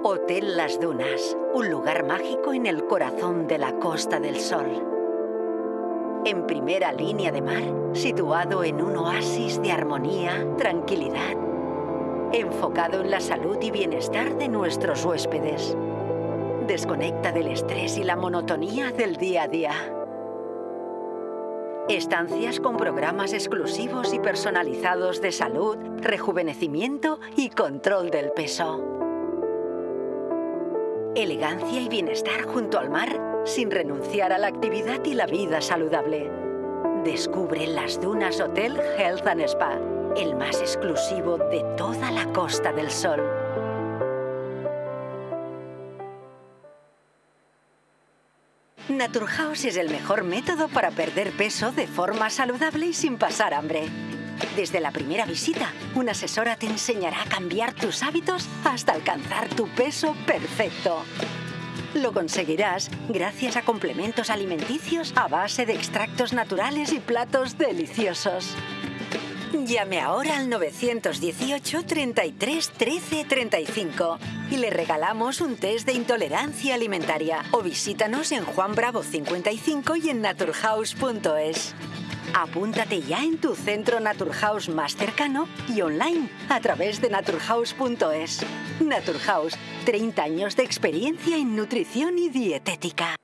Hotel Las Dunas, un lugar mágico en el corazón de la Costa del Sol en primera línea de mar, situado en un oasis de armonía, tranquilidad, enfocado en la salud y bienestar de nuestros huéspedes. Desconecta del estrés y la monotonía del día a día. Estancias con programas exclusivos y personalizados de salud, rejuvenecimiento y control del peso. Elegancia y bienestar junto al mar sin renunciar a la actividad y la vida saludable. Descubre las Dunas Hotel Health and Spa, el más exclusivo de toda la Costa del Sol. Naturhaus es el mejor método para perder peso de forma saludable y sin pasar hambre. Desde la primera visita, una asesora te enseñará a cambiar tus hábitos hasta alcanzar tu peso perfecto. Lo conseguirás gracias a complementos alimenticios a base de extractos naturales y platos deliciosos. Llame ahora al 918 33 13 35 y le regalamos un test de intolerancia alimentaria o visítanos en Juan Bravo 55 y en naturhaus.es. Apúntate ya en tu centro Naturhaus más cercano y online a través de naturhaus.es. Naturhaus, 30 años de experiencia en nutrición y dietética.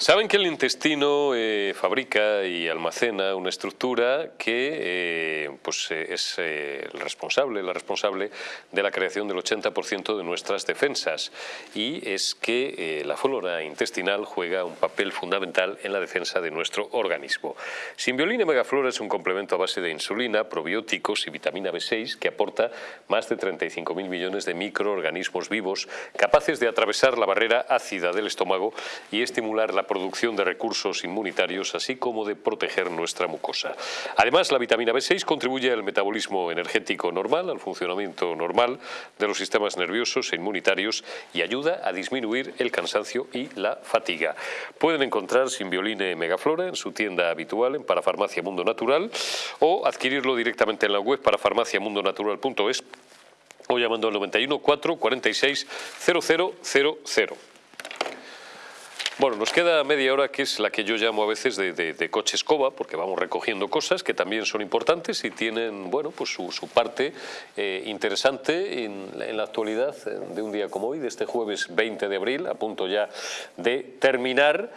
Saben que el intestino eh, fabrica y almacena una estructura que eh, pues, eh, es el responsable, la responsable de la creación del 80% de nuestras defensas y es que la flora intestinal juega un papel fundamental en la defensa de nuestro organismo. Simbiolina Megaflora es un complemento a base de insulina, probióticos y vitamina B6 que aporta más de 35.000 millones de microorganismos vivos capaces de atravesar la barrera ácida del estómago y estimular la producción de recursos inmunitarios, así como de proteger nuestra mucosa. Además, la vitamina B6 contribuye al metabolismo energético normal, al funcionamiento normal de los sistemas nerviosos e inmunitarios y ayuda a disminuir el cansancio y la fatiga. Pueden encontrar Simbioline Megaflora en su tienda habitual en Parafarmacia Mundo Natural o adquirirlo directamente en la web parafarmaciamundonatural.es o llamando al 91 4 46 0000. Bueno, nos queda media hora que es la que yo llamo a veces de, coche escoba, porque vamos recogiendo cosas que también son importantes y tienen bueno, pues su, parte eh, interesante en, la actualidad eh, de un día como hoy, de este jueves 20 de abril, a punto ya de terminar.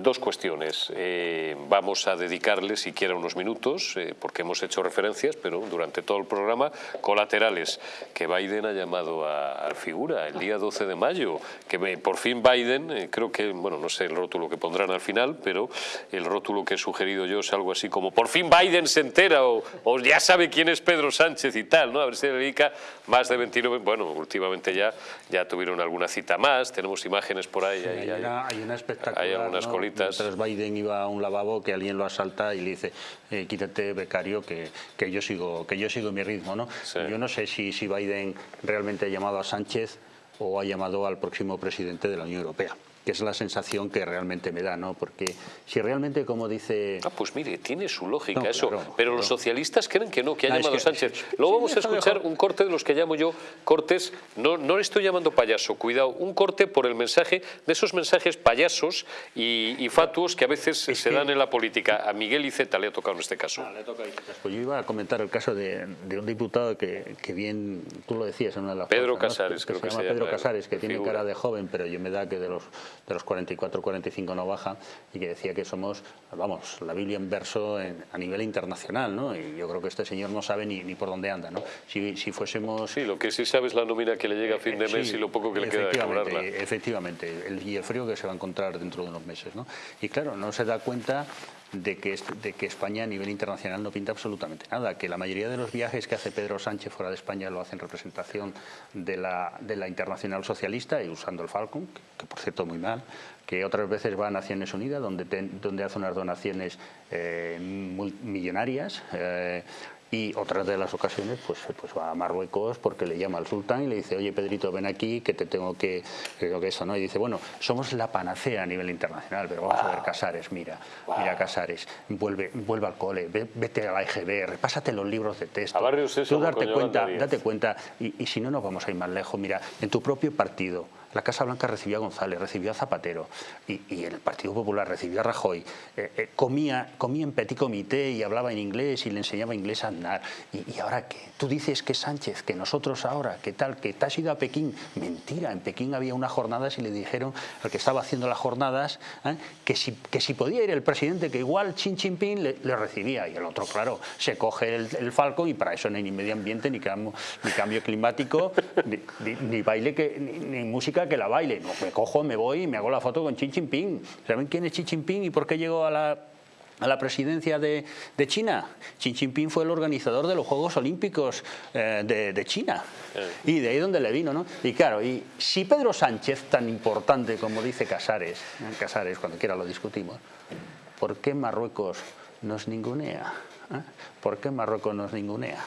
Dos cuestiones. Eh, vamos a dedicarle siquiera unos minutos, eh, porque hemos hecho referencias, pero durante todo el programa, colaterales, que Biden ha llamado a, figura el día 12 de mayo, que por fin Biden, eh, creo que, bueno, no sé el rótulo que pondrán al final, pero el rótulo que he sugerido yo es algo así como, por fin Biden se entera, o, ya sabe quién es Pedro Sánchez y tal, ¿no? A ver si dedica más de 29, bueno, últimamente ya, ya tuvieron alguna cita más, tenemos imágenes por ahí. hay, una, hay, una espectacular, hay algunas Mientras Biden iba a un lavabo que alguien lo asalta y le dice, eh, quítate becario que, que, yo sigo, que yo sigo mi ritmo. ¿no? Yo no sé si, si Biden realmente ha llamado a Sánchez o ha llamado al próximo presidente de la Unión Europea que es la sensación que realmente me da, ¿no? Porque si realmente, como dice... Ah, pues mire, tiene su lógica eso, pero los socialistas creen que no, que ha llamado Sánchez. Luego vamos a escuchar un corte de los que llamo yo cortes, no, no le estoy llamando payaso, cuidado, un corte por el mensaje, de esos mensajes payasos y, fatuos que a veces se dan en la política. A Miguel Iceta le ha tocado en este caso. Ah, le toca Pues yo iba a comentar el caso de, un diputado que, que, bien, tú lo decías en una de las Pedro Casares, creo que, se, llama. Pedro Casares, que tiene cara de joven, pero yo me da que de los de los 44-45 no baja y que decía que somos, vamos, la Biblia en verso a nivel internacional, ¿no? Y yo creo que este señor no sabe ni, ni por dónde anda, ¿no? Si, si, fuésemos... Sí, lo que sí sabe es la nómina que le llega a fin de mes y lo poco que le queda de cobrarla. Efectivamente, el, y el frío que se va a encontrar dentro de unos meses, ¿no? Y claro, no se da cuenta de que, de que España a nivel internacional no pinta absolutamente nada, que la mayoría de los viajes que hace Pedro Sánchez fuera de España lo hace en representación de la, de la Internacional Socialista y usando el Falcon, que, por cierto muy mal, que otras veces va a Naciones Unidas, donde, donde hace unas donaciones eh, millonarias, eh, y otras de las ocasiones pues, pues va a Marruecos porque le llama al sultán y le dice, oye Pedrito, ven aquí que te tengo que... Creo que eso, ¿no? Y dice, bueno, somos la panacea a nivel internacional, pero vamos a ver Casares, mira, mira Casares, vuelve, vuelve al cole, vete a la EGB, repásate los libros de texto. Tú darte cuenta, date cuenta, y, y si no nos vamos a ir más lejos, mira, en tu propio partido, la Casa Blanca recibió a González, recibió a Zapatero y, el Partido Popular recibió a Rajoy. Eh, eh, comía, comía en petit comité y hablaba en inglés y le enseñaba inglés a andar. ¿Y, ahora qué? Tú dices que Sánchez, que nosotros ahora, que tal, que te has ido a Pekín. Mentira, en Pekín había unas jornadas y le dijeron al que estaba haciendo las jornadas ¿eh? que, si, que si podía ir el presidente, que igual Xi Jinping le, recibía. Y el otro, claro, se coge el, falco y para eso no hay ni medio ambiente, ni cambio, ni cambio climático, ni, baile, ni música que la baile. No, me cojo, me voy y me hago la foto con Xi Jinping. ¿Saben quién es Xi Jinping y por qué llegó a la, a la presidencia de, de, China. Xi Jinping fue el organizador de los Juegos Olímpicos eh, de, de, China. Y de ahí donde le vino, ¿no? Y claro, y si Pedro Sánchez, tan importante como dice Casares, ¿eh? Casares, cuando quiera lo discutimos, ¿por qué Marruecos nos ningunea? ¿Eh? ¿Por qué Marruecos nos ningunea?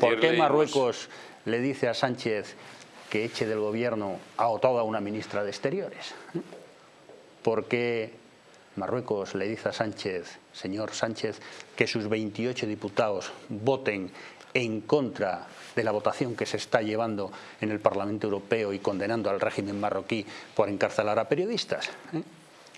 ¿Por qué Marruecos le dice a Sánchez que eche del gobierno a toda una ministra de Exteriores. ¿Por qué Marruecos le dice a Sánchez, señor Sánchez, que sus 28 diputados voten en contra de la votación que se está llevando en el Parlamento Europeo y condenando al régimen marroquí por encarcelar a periodistas? ¿Eh?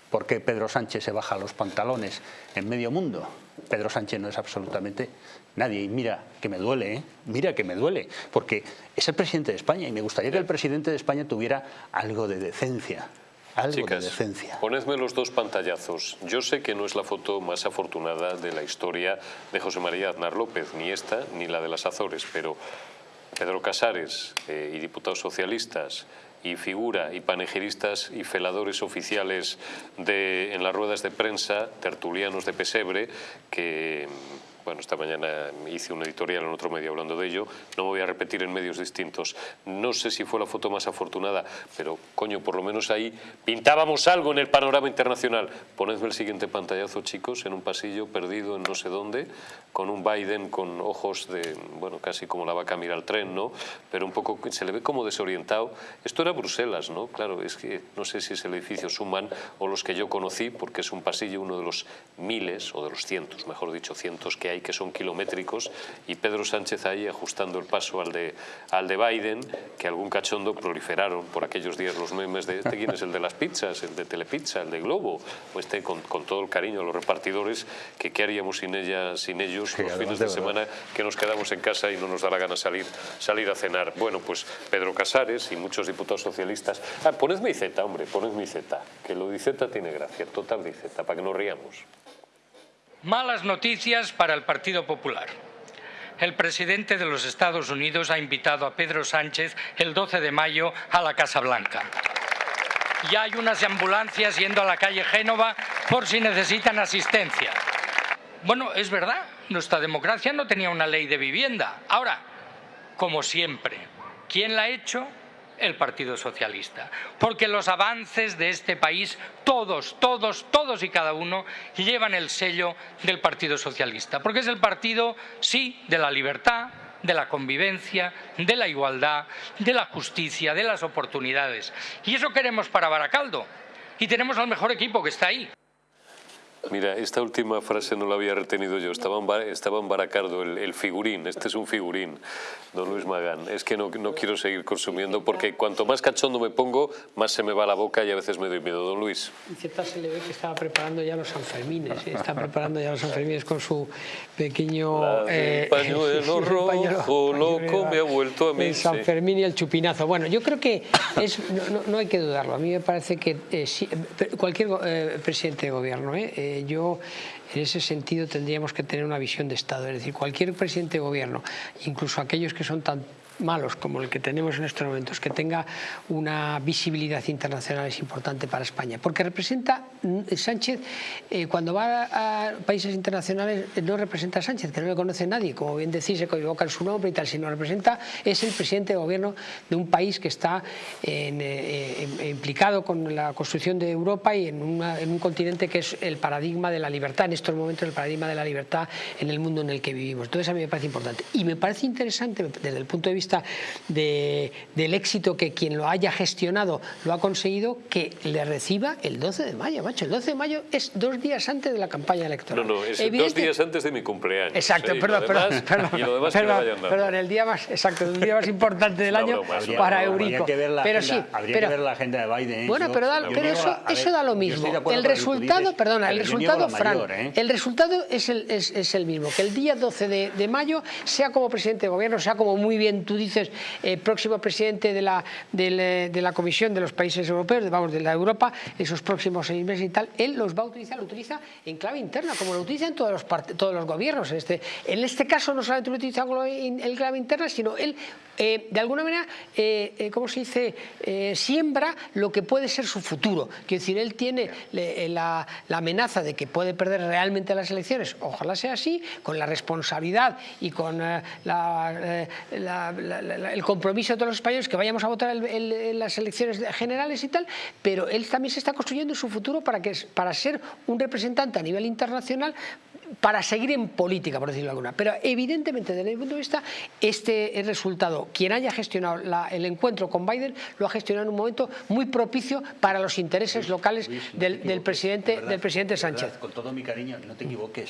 ¿Por qué Pedro Sánchez se baja los pantalones en medio mundo? Pedro Sánchez no es absolutamente nadie. Y mira que me duele, ¿eh? mira que me duele, porque es el presidente de España y me gustaría que el presidente de España tuviera algo de decencia. Algo de decencia. Ponedme los dos pantallazos. Yo sé que no es la foto más afortunada de la historia de José María Aznar López, ni esta ni la de las Azores, pero Pedro Casares eh, y diputados socialistas y figura y panegiristas y feladores oficiales de, en las ruedas de prensa, tertulianos de pesebre, que bueno, esta mañana hice un editorial en otro medio hablando de ello, no me voy a repetir en medios distintos. No sé si fue la foto más afortunada, pero coño, por lo menos ahí pintábamos algo en el panorama internacional. Ponedme el siguiente pantallazo, chicos, en un pasillo perdido en no sé dónde, con un Biden con ojos de, bueno, casi como la vaca mira al tren, ¿no? Pero un poco, se le ve como desorientado. Esto era Bruselas, ¿no? Claro, es que no sé si es el edificio Suman o los que yo conocí, porque es un pasillo, uno de los miles, o de los cientos, mejor dicho, cientos que hay que son kilométricos y Pedro Sánchez ahí ajustando el paso al de, al de Biden, que algún cachondo proliferaron por aquellos días los memes de este quién es el de las pizzas, el de Telepizza, el de Globo, o este con, con todo el cariño a los repartidores, que qué haríamos sin, ella, sin ellos los fines de, semana que nos quedamos en casa y no nos da la gana salir, salir a cenar. Bueno, pues Pedro Casares y muchos diputados socialistas. Ah, ponedme Z, hombre, ponedme Z, que lo de Z tiene gracia, total de Z, para que nos riamos. Malas noticias para el Partido Popular. El presidente de los Estados Unidos ha invitado a Pedro Sánchez el 12 de mayo a la Casa Blanca. Ya hay unas ambulancias yendo a la calle Génova por si necesitan asistencia. Bueno, es verdad, nuestra democracia no tenía una ley de vivienda. Ahora, como siempre, ¿quién la ha hecho? El Partido Socialista. Porque los avances de este país, todos, todos, todos y cada uno, llevan el sello del Partido Socialista. Porque es el partido, sí, de la libertad, de la convivencia, de la igualdad, de la justicia, de las oportunidades. Y eso queremos para Baracaldo. Y tenemos al mejor equipo que está ahí. Mira, esta última frase no la había retenido yo. Estaba en, Bar- estaba en Baracardo, el, el figurín. Este es un figurín, don Luis Magán. Es que no, no quiero seguir consumiendo porque cuanto más cachondo me pongo, más se me va la boca y a veces me doy miedo. Don Luis. Y cierta se le ve que estaba preparando ya los Sanfermines, ¿eh? está preparando ya los Sanfermines con su pequeño... Eh, pañuelo rojo, pañuelo- loco, me ha vuelto a mí, El sí. San Fermín y el chupinazo. Bueno, yo creo que es, no, no- no hay que dudarlo. A mí me parece que eh, eh, cualquier eh, presidente de gobierno, ¿eh? Yo en ese sentido tendríamos que tener una visión de Estado. Es decir, cualquier presidente de gobierno, incluso aquellos que son tan malos como el que tenemos en estos momentos, que tenga una visibilidad internacional es importante para España, porque representa mm, Sánchez, eh, cuando va a, países internacionales, eh, no representa a Sánchez, que no le conoce nadie, como bien decís, se equivocan su nombre y tal, sino representa, es el presidente de gobierno de un país que está eh, implicado con la construcción de Europa y en, una- en un continente que es el paradigma de la libertad, en estos momentos el paradigma de la libertad en el mundo en el que vivimos. Entonces a mí me parece importante. Y me parece interesante desde el punto de vista de- del éxito que quien lo haya gestionado lo ha conseguido, que le reciba el 12 de mayo, macho. El 12 de mayo es dos días antes de la campaña electoral. no, es dos días antes de mi cumpleaños. Exacto, perdón, perdón, demás- perdón, Y lo demás que perdón, vayan dando. perdón, el día más, exacto, el día más importante del año broma, es una para broma. Eurico. Habría que ver la pero agenda, sí, habría pero, que ver la agenda de Biden. ¿eh? bueno, pero, da- pero eso, la- a eso ver, da lo mismo. El que resultado, perdona, el resultado, la Fran, mayor, ¿eh? el resultado es el, es, es el mismo, que el día 12 de, de mayo, sea como presidente de gobierno, sea como muy bien tú dices, eh, próximo presidente de la, de la Comisión de los Países Europeos, vamos, de la Europa, esos próximos seis meses y tal, él los va a utilizar, lo utiliza en clave interna, como lo utilizan todos los, todos los gobiernos. Este, en este caso no solamente lo utiliza en clave interna, sino él, eh, de alguna manera, eh, eh, ¿cómo se dice?, siembra lo que puede ser su futuro. Quiero decir, él tiene la, la amenaza de que puede perder realmente las elecciones, ojalá sea así, con la responsabilidad y con la- la- la- el compromiso de todos los españoles que vayamos a votar el- el- en las elecciones generales y tal, pero él también se está construyendo su futuro para, que, para ser un representante a nivel internacional para seguir en política, por decirlo alguna. Pero evidentemente, desde mi punto de vista, este resultado, quien haya gestionado la- el encuentro con Biden, lo ha gestionado en un momento muy propicio para los intereses locales Luis, no te del, presidente, verdad, del presidente verdad, Sánchez. con todo mi cariño, no te equivoques.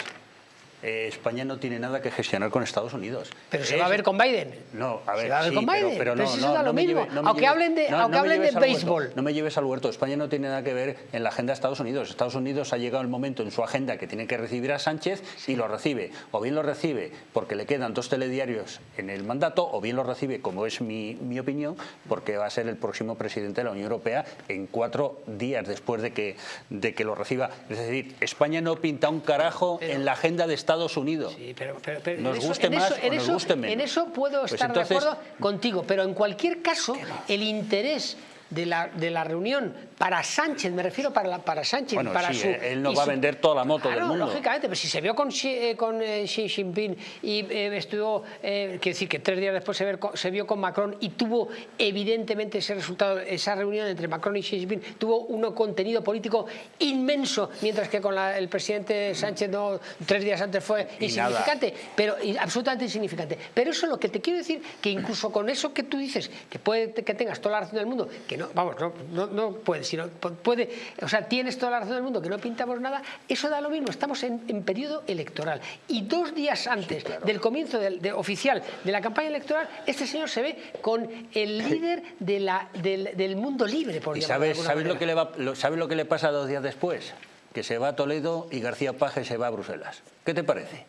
Eh, España no tiene nada que gestionar con Estados Unidos. Pero se Es- va a ver con Biden. No, a ver, Se va a ver sí, con Biden, pero, pero no, si eso no, da no me mismo. lleve- no me Aunque lleve- hablen de- aunque hablen béisbol. no me lleves al huerto. España no tiene nada que ver en la agenda de Estados Unidos. Estados Unidos ha llegado el momento en su agenda que tiene que recibir a Sánchez y lo recibe. O bien lo recibe porque le quedan dos telediarios en el mandato, o bien lo recibe, como es mi, mi opinión, porque va a ser el próximo presidente de la Unión Europea en cuatro días después de que, de que lo reciba. Es decir, España no pinta un carajo en la agenda de Estados Unidos. Sí, pero, pero- pero Nos eso- guste en más eso- o en nos eso- guste menos. En eso puedo Pues estar entonces- de acuerdo contigo, pero en cualquier caso, el interés de la, de la reunión para Sánchez, me refiero para, la- para Sánchez, Bueno, para sí, su... eh, él no va a vender toda la moto del mundo. lógicamente, pero si se vio con Xi, eh, con, eh, Xi Jinping y eh, estuvo, quiero decir que tres días después se, ver se vio con Macron y tuvo evidentemente ese resultado, esa reunión entre Macron y Xi Jinping tuvo un contenido político inmenso, mientras que con la- el presidente Sánchez no, tres días antes fue Y insignificante, pero y absolutamente insignificante. Pero eso es lo que te quiero decir, que incluso con eso que tú dices, que puede que tengas toda la razón del mundo, que no, vamos, no, no, no puede, sino pu- puede, o sea, tienes toda la razón del mundo, que no pintamos nada, eso da lo mismo, estamos en, en periodo electoral. Y dos días antes del comienzo del- de- oficial de la campaña electoral, este señor se ve con el líder de la, del, del mundo libre, por ¿Y de sabes, sabes, lo que le va, lo- sabes lo que le pasa dos días después? Que se va a Toledo y García Paje se va a Bruselas. ¿Qué te parece?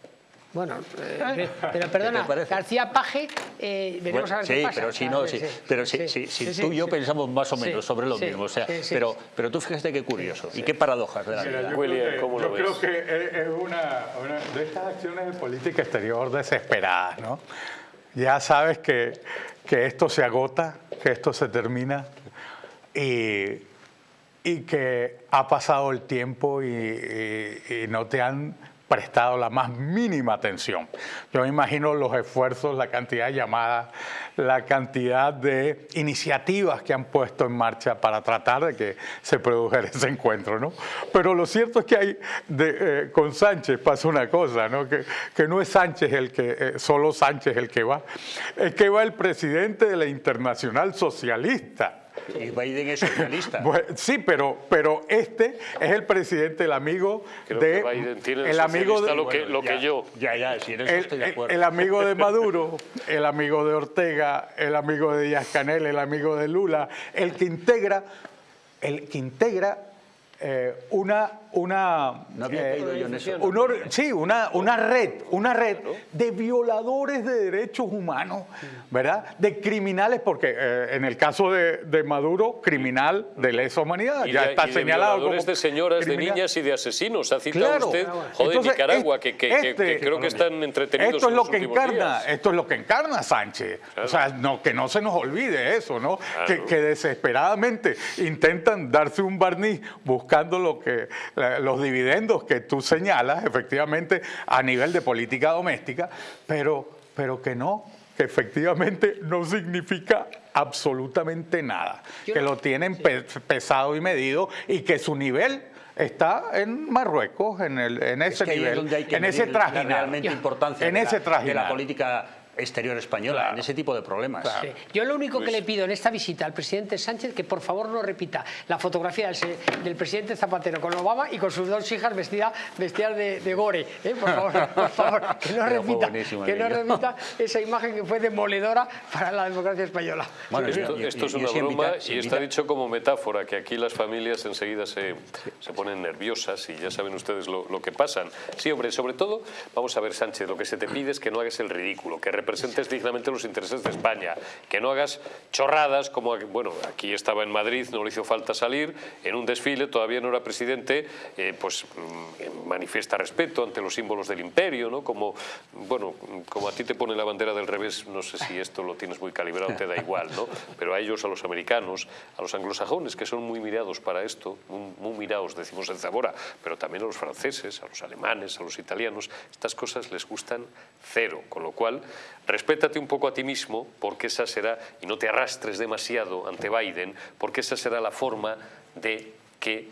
Bueno, eh, pero perdona? García Paje, eh, veremos Bueno, a ver sí, qué pasa. pero si no, sí, pero si, sí, si- si sí, sí, tú y yo sí. pensamos más o Sí, menos sobre lo sí, mismo, o sea, sí, sí. pero, pero tú fíjate qué curioso y qué paradojas de la Mira, vida. yo William, creo que, ¿cómo lo yo ves? creo que es es una, una de estas acciones de política exterior desesperadas, ¿no? Ya sabes que, que esto se agota, que esto se termina y, y que ha pasado el tiempo y, y- y no te han prestado la más mínima atención. Yo me imagino los esfuerzos, la cantidad de llamadas, la cantidad de iniciativas que han puesto en marcha para tratar de que se produjera ese encuentro, ¿no? Pero lo cierto es que hay, de, eh, con Sánchez pasa una cosa, ¿no? Que, que no es Sánchez el que, eh, solo Sánchez el que va, es que va el presidente de la Internacional Socialista. Y Biden es socialista. Bueno, sí, pero, pero este es el presidente, el amigo Creo de... que Biden tiene el el amigo de, lo que, lo que yo. Ya, ya, si en eso el, estoy de el amigo de Maduro, el amigo de Ortega, el amigo de Díaz Canel, el amigo de Lula, el que integra, el que integra eh, una, una, No había eh, caído yo en eso. un or- sí, una, una red, una red de violadores de derechos humanos, ¿verdad? De criminales, porque eh, en el caso de, de Maduro, criminal de lesa humanidad, Y ya de, está y de señalado violadores como de señoras, de niñas y de asesinos. Ha citado Claro. usted, joder, Entonces, Nicaragua, este- que, que- que- que creo que están entretenidos Esto es en lo que encarna, días. esto es lo que encarna Sánchez. O sea, no, que no se nos olvide eso, ¿no? Que, que desesperadamente intentan darse un barniz buscando lo que los dividendos que tú señalas, efectivamente, a nivel de política doméstica, pero, pero que no, que efectivamente no significa absolutamente nada, Yo que no- lo tienen pe- pesado y medido y que su nivel está en Marruecos, en, el, en Es ese que nivel, en ese trajinar. realmente importancia en de, ese la, de la política exterior española, en ese tipo de problemas. Sí. Yo lo único que le pido en esta visita al presidente Sánchez que por favor no repita la fotografía del, presidente Zapatero con Obama y con sus dos hijas vestidas, vestidas de, de gore. ¿eh? Por favor, por favor, que no Pero repita, que no repita esa imagen que fue demoledora para la democracia española. Bueno, Esto, y- y- esto es y una broma invita- y está dicho como metáfora, que aquí las familias enseguida se, se ponen nerviosas y ya saben ustedes lo, lo que pasan. Sí, hombre, sobre todo, vamos a ver, Sánchez, lo que se te pide es que no hagas el ridículo, que representes dignamente los intereses de España, que no hagas chorradas como, bueno, aquí estaba en Madrid, no le hizo falta salir, en un desfile, todavía no era presidente, eh, pues mm, manifiesta respeto ante los símbolos del imperio, ¿no? Como, bueno, como a ti te pone la bandera del revés, no sé si esto lo tienes muy calibrado, te da igual, ¿no? Pero a ellos, a los americanos, a los anglosajones, que son muy mirados para esto, muy, muy mirados, decimos en Zamora, pero también a los franceses, a los alemanes, a los italianos, estas cosas les gustan cero, con lo cual, respétate un poco a ti mismo, porque esa será, y no te arrastres demasiado ante Biden, porque esa será la forma de que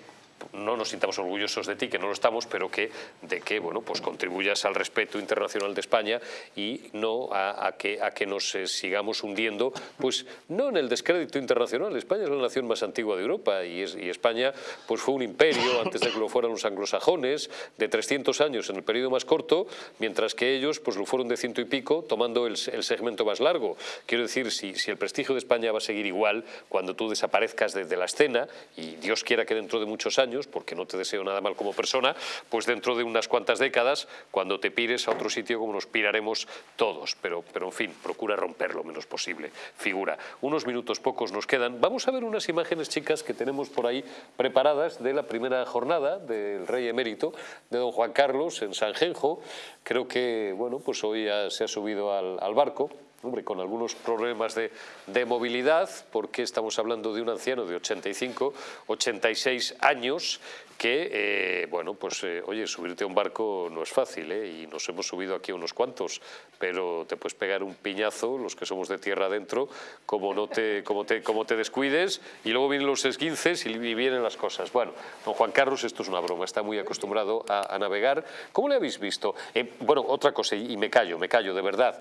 no nos sintamos orgullosos de ti, que no lo estamos, pero que de que bueno, pues contribuyas al respeto internacional de España y no a, a que, a que nos eh, sigamos hundiendo, pues no en el descrédito internacional. España es la nación más antigua de Europa y, es- y España pues fue un imperio antes de que lo fueran los anglosajones, de 300 años en el periodo más corto, mientras que ellos pues lo fueron de ciento y pico, tomando el, el segmento más largo. Quiero decir, si, si el prestigio de España va a seguir igual cuando tú desaparezcas de, de la escena, y Dios quiera que dentro de muchos años, porque no te deseo nada mal como persona, pues dentro de unas cuantas décadas, cuando te pires a otro sitio como nos piraremos todos. Pero, pero en fin, procura romper lo menos posible. Figura. Unos minutos pocos nos quedan. Vamos a ver unas imágenes, chicas, que tenemos por ahí preparadas de la primera jornada del Rey Emérito, de don Juan Carlos en Sanjenjo. Creo que, bueno, pues hoy se ha subido al barco. Hombre, con algunos problemas de, de movilidad, porque estamos hablando de un anciano de 85, 86 años, que, eh, bueno, pues, eh, oye, subirte a un barco no es fácil, ¿eh? Y nos hemos subido aquí unos cuantos, pero te puedes pegar un piñazo, los que somos de tierra adentro, como, no te, como, te, como te descuides, y luego vienen los esguinces y, vienen las cosas. Bueno, don Juan Carlos, esto es una broma, está muy acostumbrado a, navegar. ¿Cómo le habéis visto? Bueno, otra cosa, y me callo, me callo, de verdad.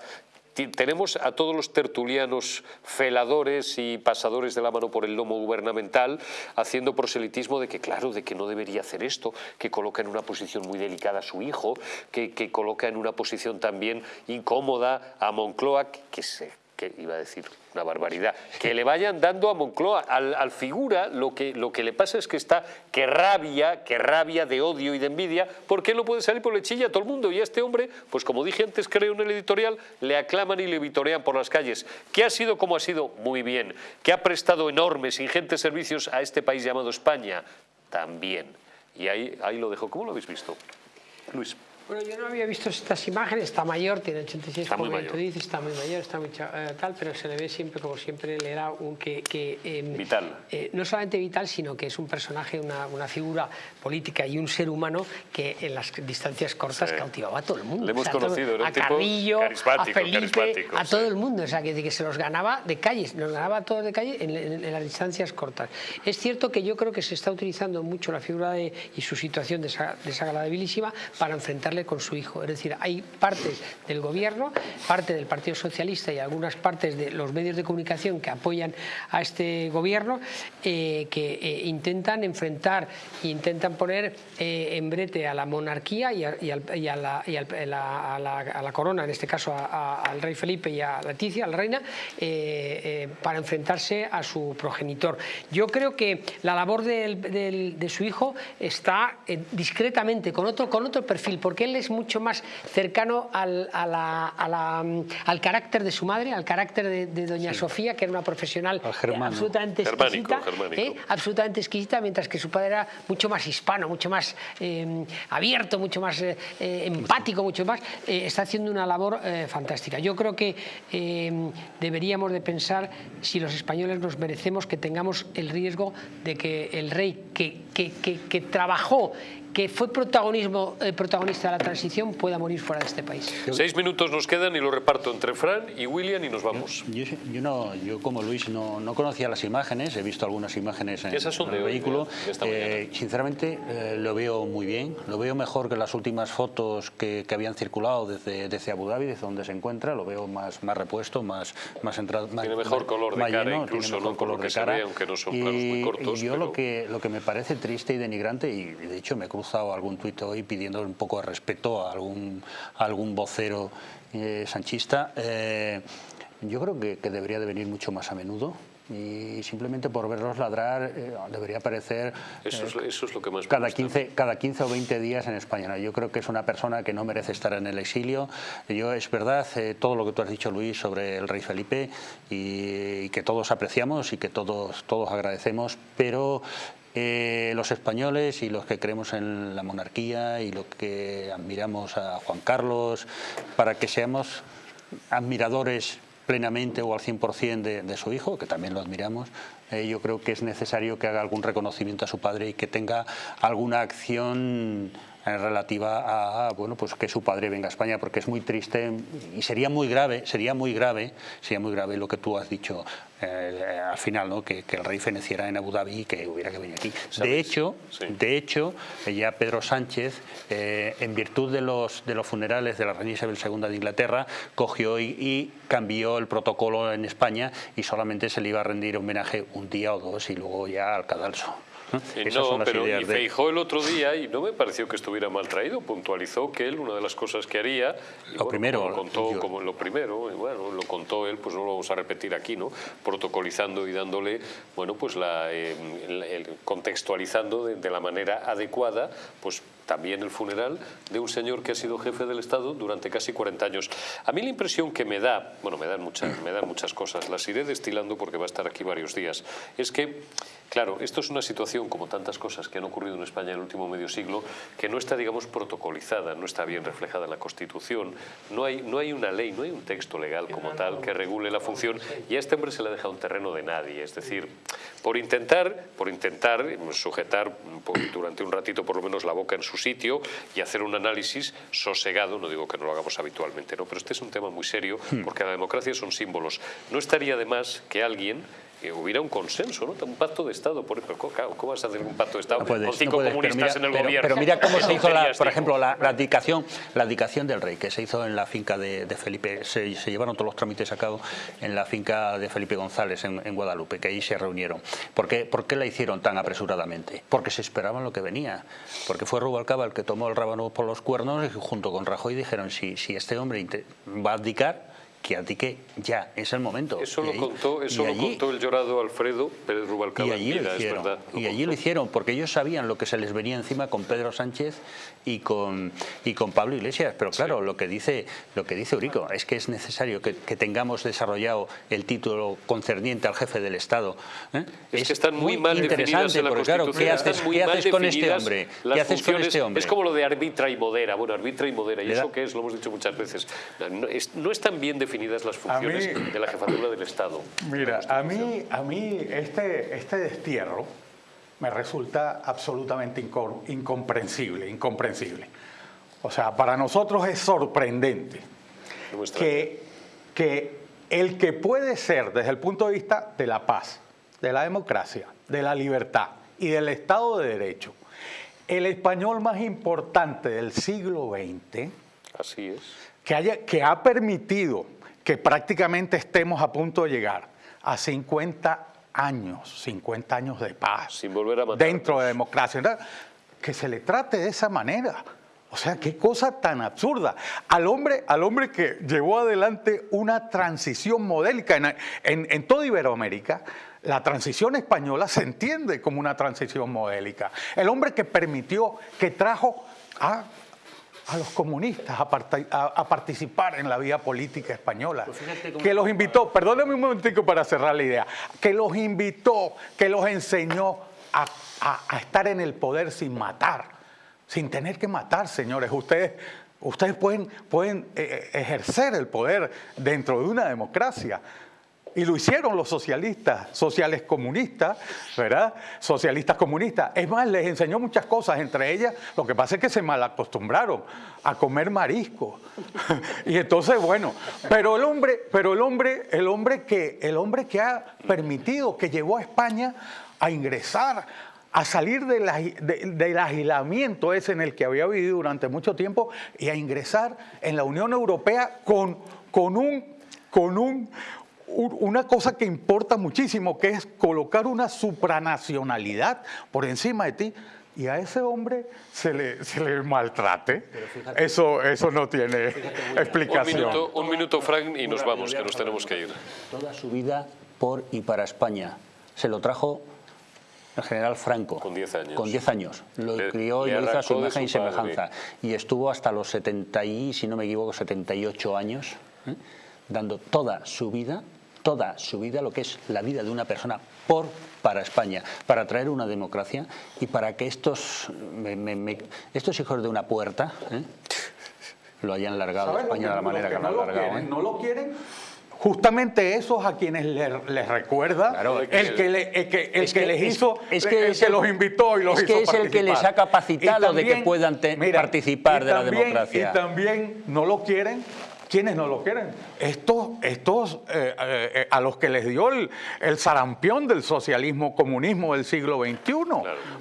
Tenemos a todos los tertulianos feladores y pasadores de la mano por el lomo gubernamental haciendo proselitismo de que, claro, de que no debería hacer esto, que coloca en una posición muy delicada a su hijo, que, que coloca en una posición también incómoda a Moncloa, que se que iba a decir una barbaridad, que le vayan dando a Moncloa, al, figura, lo que, lo que le pasa es que está, que rabia, que rabia de odio y de envidia, porque no puede salir por le chilla a todo el mundo, y a este hombre, pues como dije antes, creo en el editorial, le aclaman y le vitorean por las calles. ¿Qué ha sido como ha sido? Muy bien. ¿Que ha prestado enormes, ingentes servicios a este país llamado España? También. Y ahí, ahí lo dejo. ¿Cómo lo habéis visto? Luis. Bueno, yo no había visto estas imágenes, está mayor, tiene 86, Está muy mayor. dices, está muy mayor, está muy eh, tal, pero se le ve siempre, como siempre, le era un que... que, em, Vital. eh, no solamente vital, sino que es un personaje, una, una figura política y un ser humano que en las distancias cortas Sí. cautivaba a todo el mundo. Le hemos todo- conocido, era un a Carrillo, a Felipe, a sí. todo el mundo, o sea, que, que se los ganaba de calles, los ganaba a todos de calle en, en- en las distancias cortas. Es cierto que yo creo que se está utilizando mucho la figura de, y su situación desa- desagradabilísima para enfrentar con su hijo. Es decir, hay partes del gobierno, parte del Partido Socialista y algunas partes de los medios de comunicación que apoyan a este gobierno eh, que eh, intentan enfrentar e intentan poner eh, en brete a la monarquía y, a, la, corona, en este caso al rey Felipe y a Leticia, a la reina, para enfrentarse a su progenitor. Yo creo que la labor de su hijo está discretamente, con otro, con otro perfil, porque él es mucho más cercano al, al carácter de su madre, al carácter de, doña Sofía, que era una profesional absolutamente exquisita, ¿eh? absolutamente exquisita, mientras que su padre era mucho más hispano, mucho más eh, abierto, mucho más eh, empático, mucho más, está haciendo una labor fantástica. Yo creo que deberíamos de pensar si los españoles nos merecemos que tengamos el riesgo de que el rey que, que, que trabajó que fue protagonismo, eh, protagonista de la transición pueda morir fuera de este país. Seis minutos nos quedan y lo reparto entre Fran y William y nos vamos. Yo, no, yo como Luis no, no, conocía las imágenes, he visto algunas imágenes en, el vehículo. Eh, sinceramente eh, lo veo muy bien, lo veo mejor que las últimas fotos que, que, habían circulado desde, desde Abu Dhabi, desde donde se encuentra, lo veo más, más repuesto, más, más entrado. Tiene mejor color de cara, incluso tiene mejor color de cara. aunque no son y, muy cortos. Y yo lo, que, lo que me parece triste y denigrante, y de hecho me cruzo algún tuit hoy pidiendo un poco de respeto a algún, algún vocero eh, sanchista. Eh, yo creo que, debería de venir mucho más a menudo y simplemente por verlos ladrar eh, debería aparecer eso es, lo que más cada 15, cada 15 o 20 días en España. Yo creo que es una persona que no merece estar en el exilio. Yo Es verdad todo lo que tú has dicho, Luis, sobre el rey Felipe y, y que todos apreciamos y que todos, todos agradecemos, pero eh, los españoles y los que creemos en la monarquía y los que admiramos a Juan Carlos, para que seamos admiradores plenamente o al 100% de, de su hijo, que también lo admiramos, eh, yo creo que es necesario que haga algún reconocimiento a su padre y que tenga alguna acción relativa a bueno pues que su padre venga a España porque es muy triste y sería muy grave sería muy grave sería muy grave lo que tú has dicho eh, al final ¿no? que, el rey feneciera en Abu Dhabi y que hubiera que venir aquí. De hecho de hecho ya Pedro Sánchez eh, en virtud de los de los funerales de la reina Isabel II de Inglaterra cogió y, y cambió el protocolo en España y solamente se le iba a rendir homenaje un día o dos y luego ya al cadalso no, pero y Feijó el otro día y no me pareció que estuviera mal traído, puntualizó que él una de las cosas que haría, lo primero, lo contó como lo primero, y bueno, lo contó él, pues no lo vamos a repetir aquí, ¿no? Protocolizando y dándole, bueno, pues la, eh, contextualizando de, la manera adecuada, pues también el funeral de un señor que ha sido jefe del Estado durante casi 40 años. A mí la impresión que me da, bueno, me dan muchas, me dan muchas cosas, las iré destilando porque va a estar aquí varios días, es que Claro, esto es una situación, como tantas cosas que han ocurrido en España en el último medio siglo, que no está, digamos, protocolizada, no está bien reflejada en la Constitución, no hay, no hay una ley, no hay un texto legal como tal que regule la función y a este hombre se le ha dejado un terreno de nadie, es decir, por intentar, por intentar sujetar durante un ratito por lo menos la boca en su sitio y hacer un análisis sosegado, no digo que no lo hagamos habitualmente, ¿no? pero este es un tema muy serio hmm. porque la democracia son símbolos. No estaría de más que alguien que hubiera un consenso, ¿no? un pacto de Estado. Por, ¿cómo, vas a hacer un pacto de Estado con cinco comunistas en el gobierno? Pero mira cómo se hizo, la, por ejemplo, la, la, abdicación, la del rey, que se hizo en la finca de, Felipe. Se, llevaron todos los trámites a cabo en la finca de Felipe González, en, Guadalupe, que ahí se reunieron. ¿Por qué, ¿Por qué la hicieron tan apresuradamente? Porque se esperaban lo que venía. Porque fue Rubalcaba el que tomó el rábano por los cuernos y junto con Rajoy dijeron, si, si este hombre va a abdicar, que que ya, es el momento. Eso, lo, contó, eso lo contó el llorado Alfredo Pérez Rubalcaba. Y allí lo hicieron, y allí lo hicieron, porque ellos sabían lo que se les venía encima con Pedro Sánchez y con, y con Pablo Iglesias. Pero claro, lo que dice lo que dice Urico es que es necesario que, tengamos desarrollado el título concerniente al jefe del Estado. ¿eh? Es, que están muy mal interesante, en la claro, ¿qué haces, ¿qué haces con este hombre? ¿Qué haces con este hombre? Es como lo de arbitra y modera. Bueno, arbitra y modera. ¿Y eso qué es? Lo hemos dicho muchas veces. No, es, no están bien definidas las funciones de la jefatura del Estado. Mira, a mí, a mí este, este destierro me resulta absolutamente incomprensible, incomprensible. O sea, para nosotros es sorprendente que, que el que puede ser desde el punto de vista de la paz, de la democracia, de la libertad y del Estado de Derecho, el español más importante del siglo XX, Así es. que, haya, que ha permitido que prácticamente estemos a punto de llegar a 50 años, 50 años de paz. Sin volver a matarnos. Dentro de democracia. Que se le trate de esa manera. O sea, qué cosa tan absurda. Al hombre, al hombre que llevó adelante una transición modélica en, en, en toda Iberoamérica, la transición española se entiende como una transición modélica. El hombre que permitió, que trajo a, a los comunistas a, parta- a- a participar en la vida política española. que los invitó, perdóneme un momentico para cerrar la idea, que los invitó, que los enseñó a, a- estar en el poder sin matar, sin tener que matar, señores. Ustedes, ustedes pueden, pueden eh, ejercer el poder dentro de una democracia. Y lo hicieron los socialistas, sociales comunistas, ¿verdad? Socialistas comunistas. Es más, les enseñó muchas cosas, entre ellas, lo que pasa es que se malacostumbraron a comer marisco. y entonces, bueno, pero el hombre, pero el hombre, el hombre que, el hombre que ha permitido, que llevó a España a ingresar, a salir de- del aislamiento ese en el que había vivido durante mucho tiempo y a ingresar en la Unión Europea con, con un, con un- una cosa que importa muchísimo, que es colocar una supranacionalidad por encima de ti. Y a ese hombre se le, se le maltrate. Eso, eso no tiene Un explicación. minuto, un minuto, Frank, y nos vamos, que nos tenemos que ir. Toda su vida por y para España. Se lo trajo el general Franco. Con 10 años. Con 10 años. Lo Le- crió y lo hizo a su imagen y semejanza. Y estuvo hasta los 70 y, si no me equivoco, 78 años, ¿eh? dando toda su vida, toda su vida, lo que es la vida de una persona por para España, para traer una democracia y para que estos, me- me- me- estos hijos de una puerta ¿eh? lo hayan largado a ¿Saben lo España de la manera que, lo no han lo largado. quieren? ¿eh? ¿No lo quieren? Justamente esos a quienes le- les recuerda, Claro, el que, le- el que, el es que que- les es- hizo, es el que que, es el- los invitó y los es hizo que es el que les participar. ha capacitado Y de que puedan te- participar de la también- democracia. Y también no lo quieren. ¿Quiénes no lo quieren? Estos, estos eh, eh, a los que les dio el, el sarampión del socialismo comunismo del siglo XXI.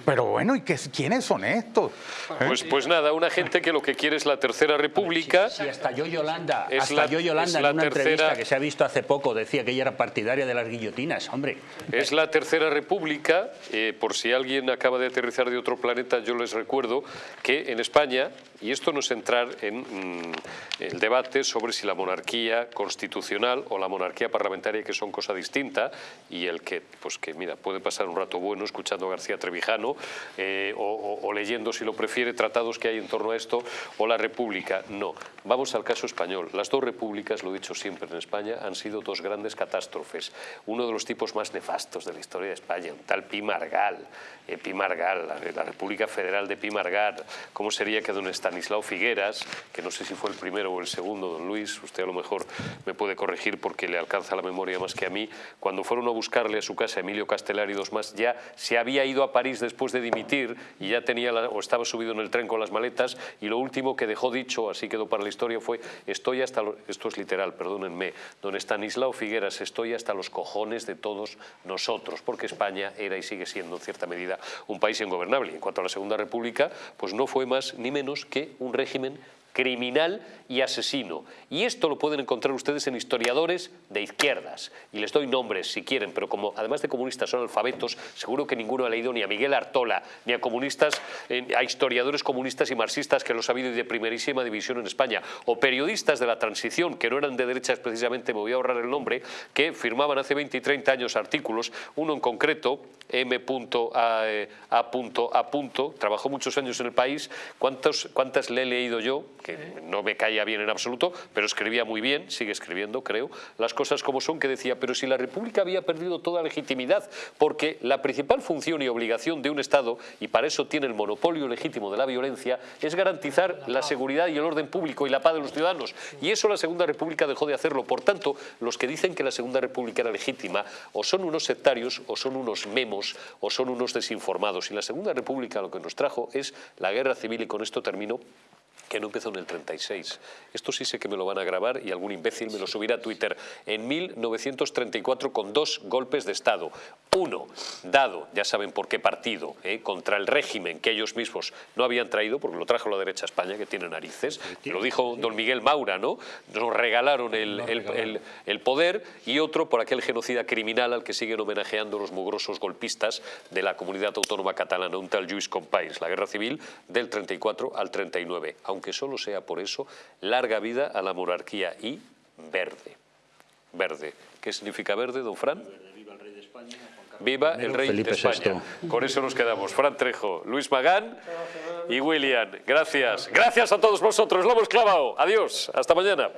Pero bueno, ¿y qué, quiénes son estos? ¿Eh? Pues, pues nada, una gente que lo que quiere es la tercera república. Si hasta yo Yolanda, Es hasta la- yo es Yolanda la en una tercera- entrevista que se ha visto hace poco decía que ella era partidaria de las guillotinas, hombre. Es la tercera república, eh, por si alguien acaba de aterrizar de otro planeta, yo les recuerdo que en España, y esto no es entrar en mm, el debate sobre si la monarquía constitucional o la monarquía parlamentaria, que son cosa distinta, y el que, pues que mira, puede pasar un rato bueno escuchando a García Trevijano eh, o, o- o leyendo, si lo prefiere, tratados que hay en torno a esto, o la república. No, vamos al caso español. Las dos repúblicas, lo he dicho siempre en España, han sido dos grandes catástrofes. Uno de los tipos más nefastos de la historia de España, un tal Pi Margal, eh, Pi Margal, la, la República Federal de Pi Margal. ¿Cómo sería que don Estanislao Figueras, que no sé si fue el primero o el segundo, don Luis, usted a lo mejor me puede corregir porque le alcanza la memoria más que a mí, cuando fueron a buscarle a su casa Emilio Castelar y dos más, ya se había ido a París después de dimitir y ya tenía la- o estaba subido en el tren con las maletas y lo último que dejó dicho, así quedó para la historia, fue estoy hasta, lo- esto es literal, perdónenme, don Estanislao Figueras, estoy hasta los cojones de todos nosotros, porque España era y sigue siendo en cierta medida un país ingobernable. En cuanto a la Segunda República, pues no fue más ni menos que un régimen criminal y asesino. Y esto lo pueden encontrar ustedes en historiadores de izquierdas. Y les doy nombres si quieren, pero como además de comunistas son alfabetos, seguro que ninguno ha leído ni a Miguel Artola, ni a comunistas, eh, a historiadores comunistas y marxistas que los ha habido y de primerísima división en España. O periodistas de la transición, que no eran de derechas precisamente, me voy a ahorrar el nombre, que firmaban hace 20 y 30 años artículos, uno en concreto, eh, A. A. Trabajó muchos años en el país. ¿Cuántos, ¿Cuántas le he leído yo? Que no me caía bien en absoluto, pero escribía muy bien, sigue escribiendo, creo. Las cosas como son, que decía, pero si la República había perdido toda legitimidad, porque la principal función y obligación de un Estado, y para eso tiene el monopolio legítimo de la violencia, es garantizar la seguridad y el orden público y la paz de los ciudadanos. Y eso la Segunda República dejó de hacerlo. Por tanto, los que dicen que la Segunda República era legítima, o son unos sectarios, o son unos memos, o son unos desinformados. Y la Segunda República lo que nos trajo es la guerra civil, y con esto termino, que no empezó en el 36. Esto sí sé que me lo van a grabar y algún imbécil me lo subirá a Twitter. En 1934 con dos golpes de Estado. Uno, dado, ya saben por qué partido, ¿eh? contra el régimen que ellos mismos no habían traído, porque lo trajo la derecha España, que tiene narices. Lo dijo don Miguel Maura, ¿no? Nos regalaron el, el, el, poder. Y otro por aquel genocida criminal al que siguen homenajeando los mugrosos golpistas de la comunidad autónoma catalana, un tal Lluís Companys, la guerra civil del 34 al 39 aunque solo sea por eso, larga vida a la monarquía y verde. Verde. ¿Qué significa verde, don Fran? Viva el rey de España. Viva el rey de España. Con eso nos quedamos. Fran Trejo, Luis Magán y William. Gracias. Gracias a todos vosotros. Lo hemos clavado. Adiós. Hasta mañana.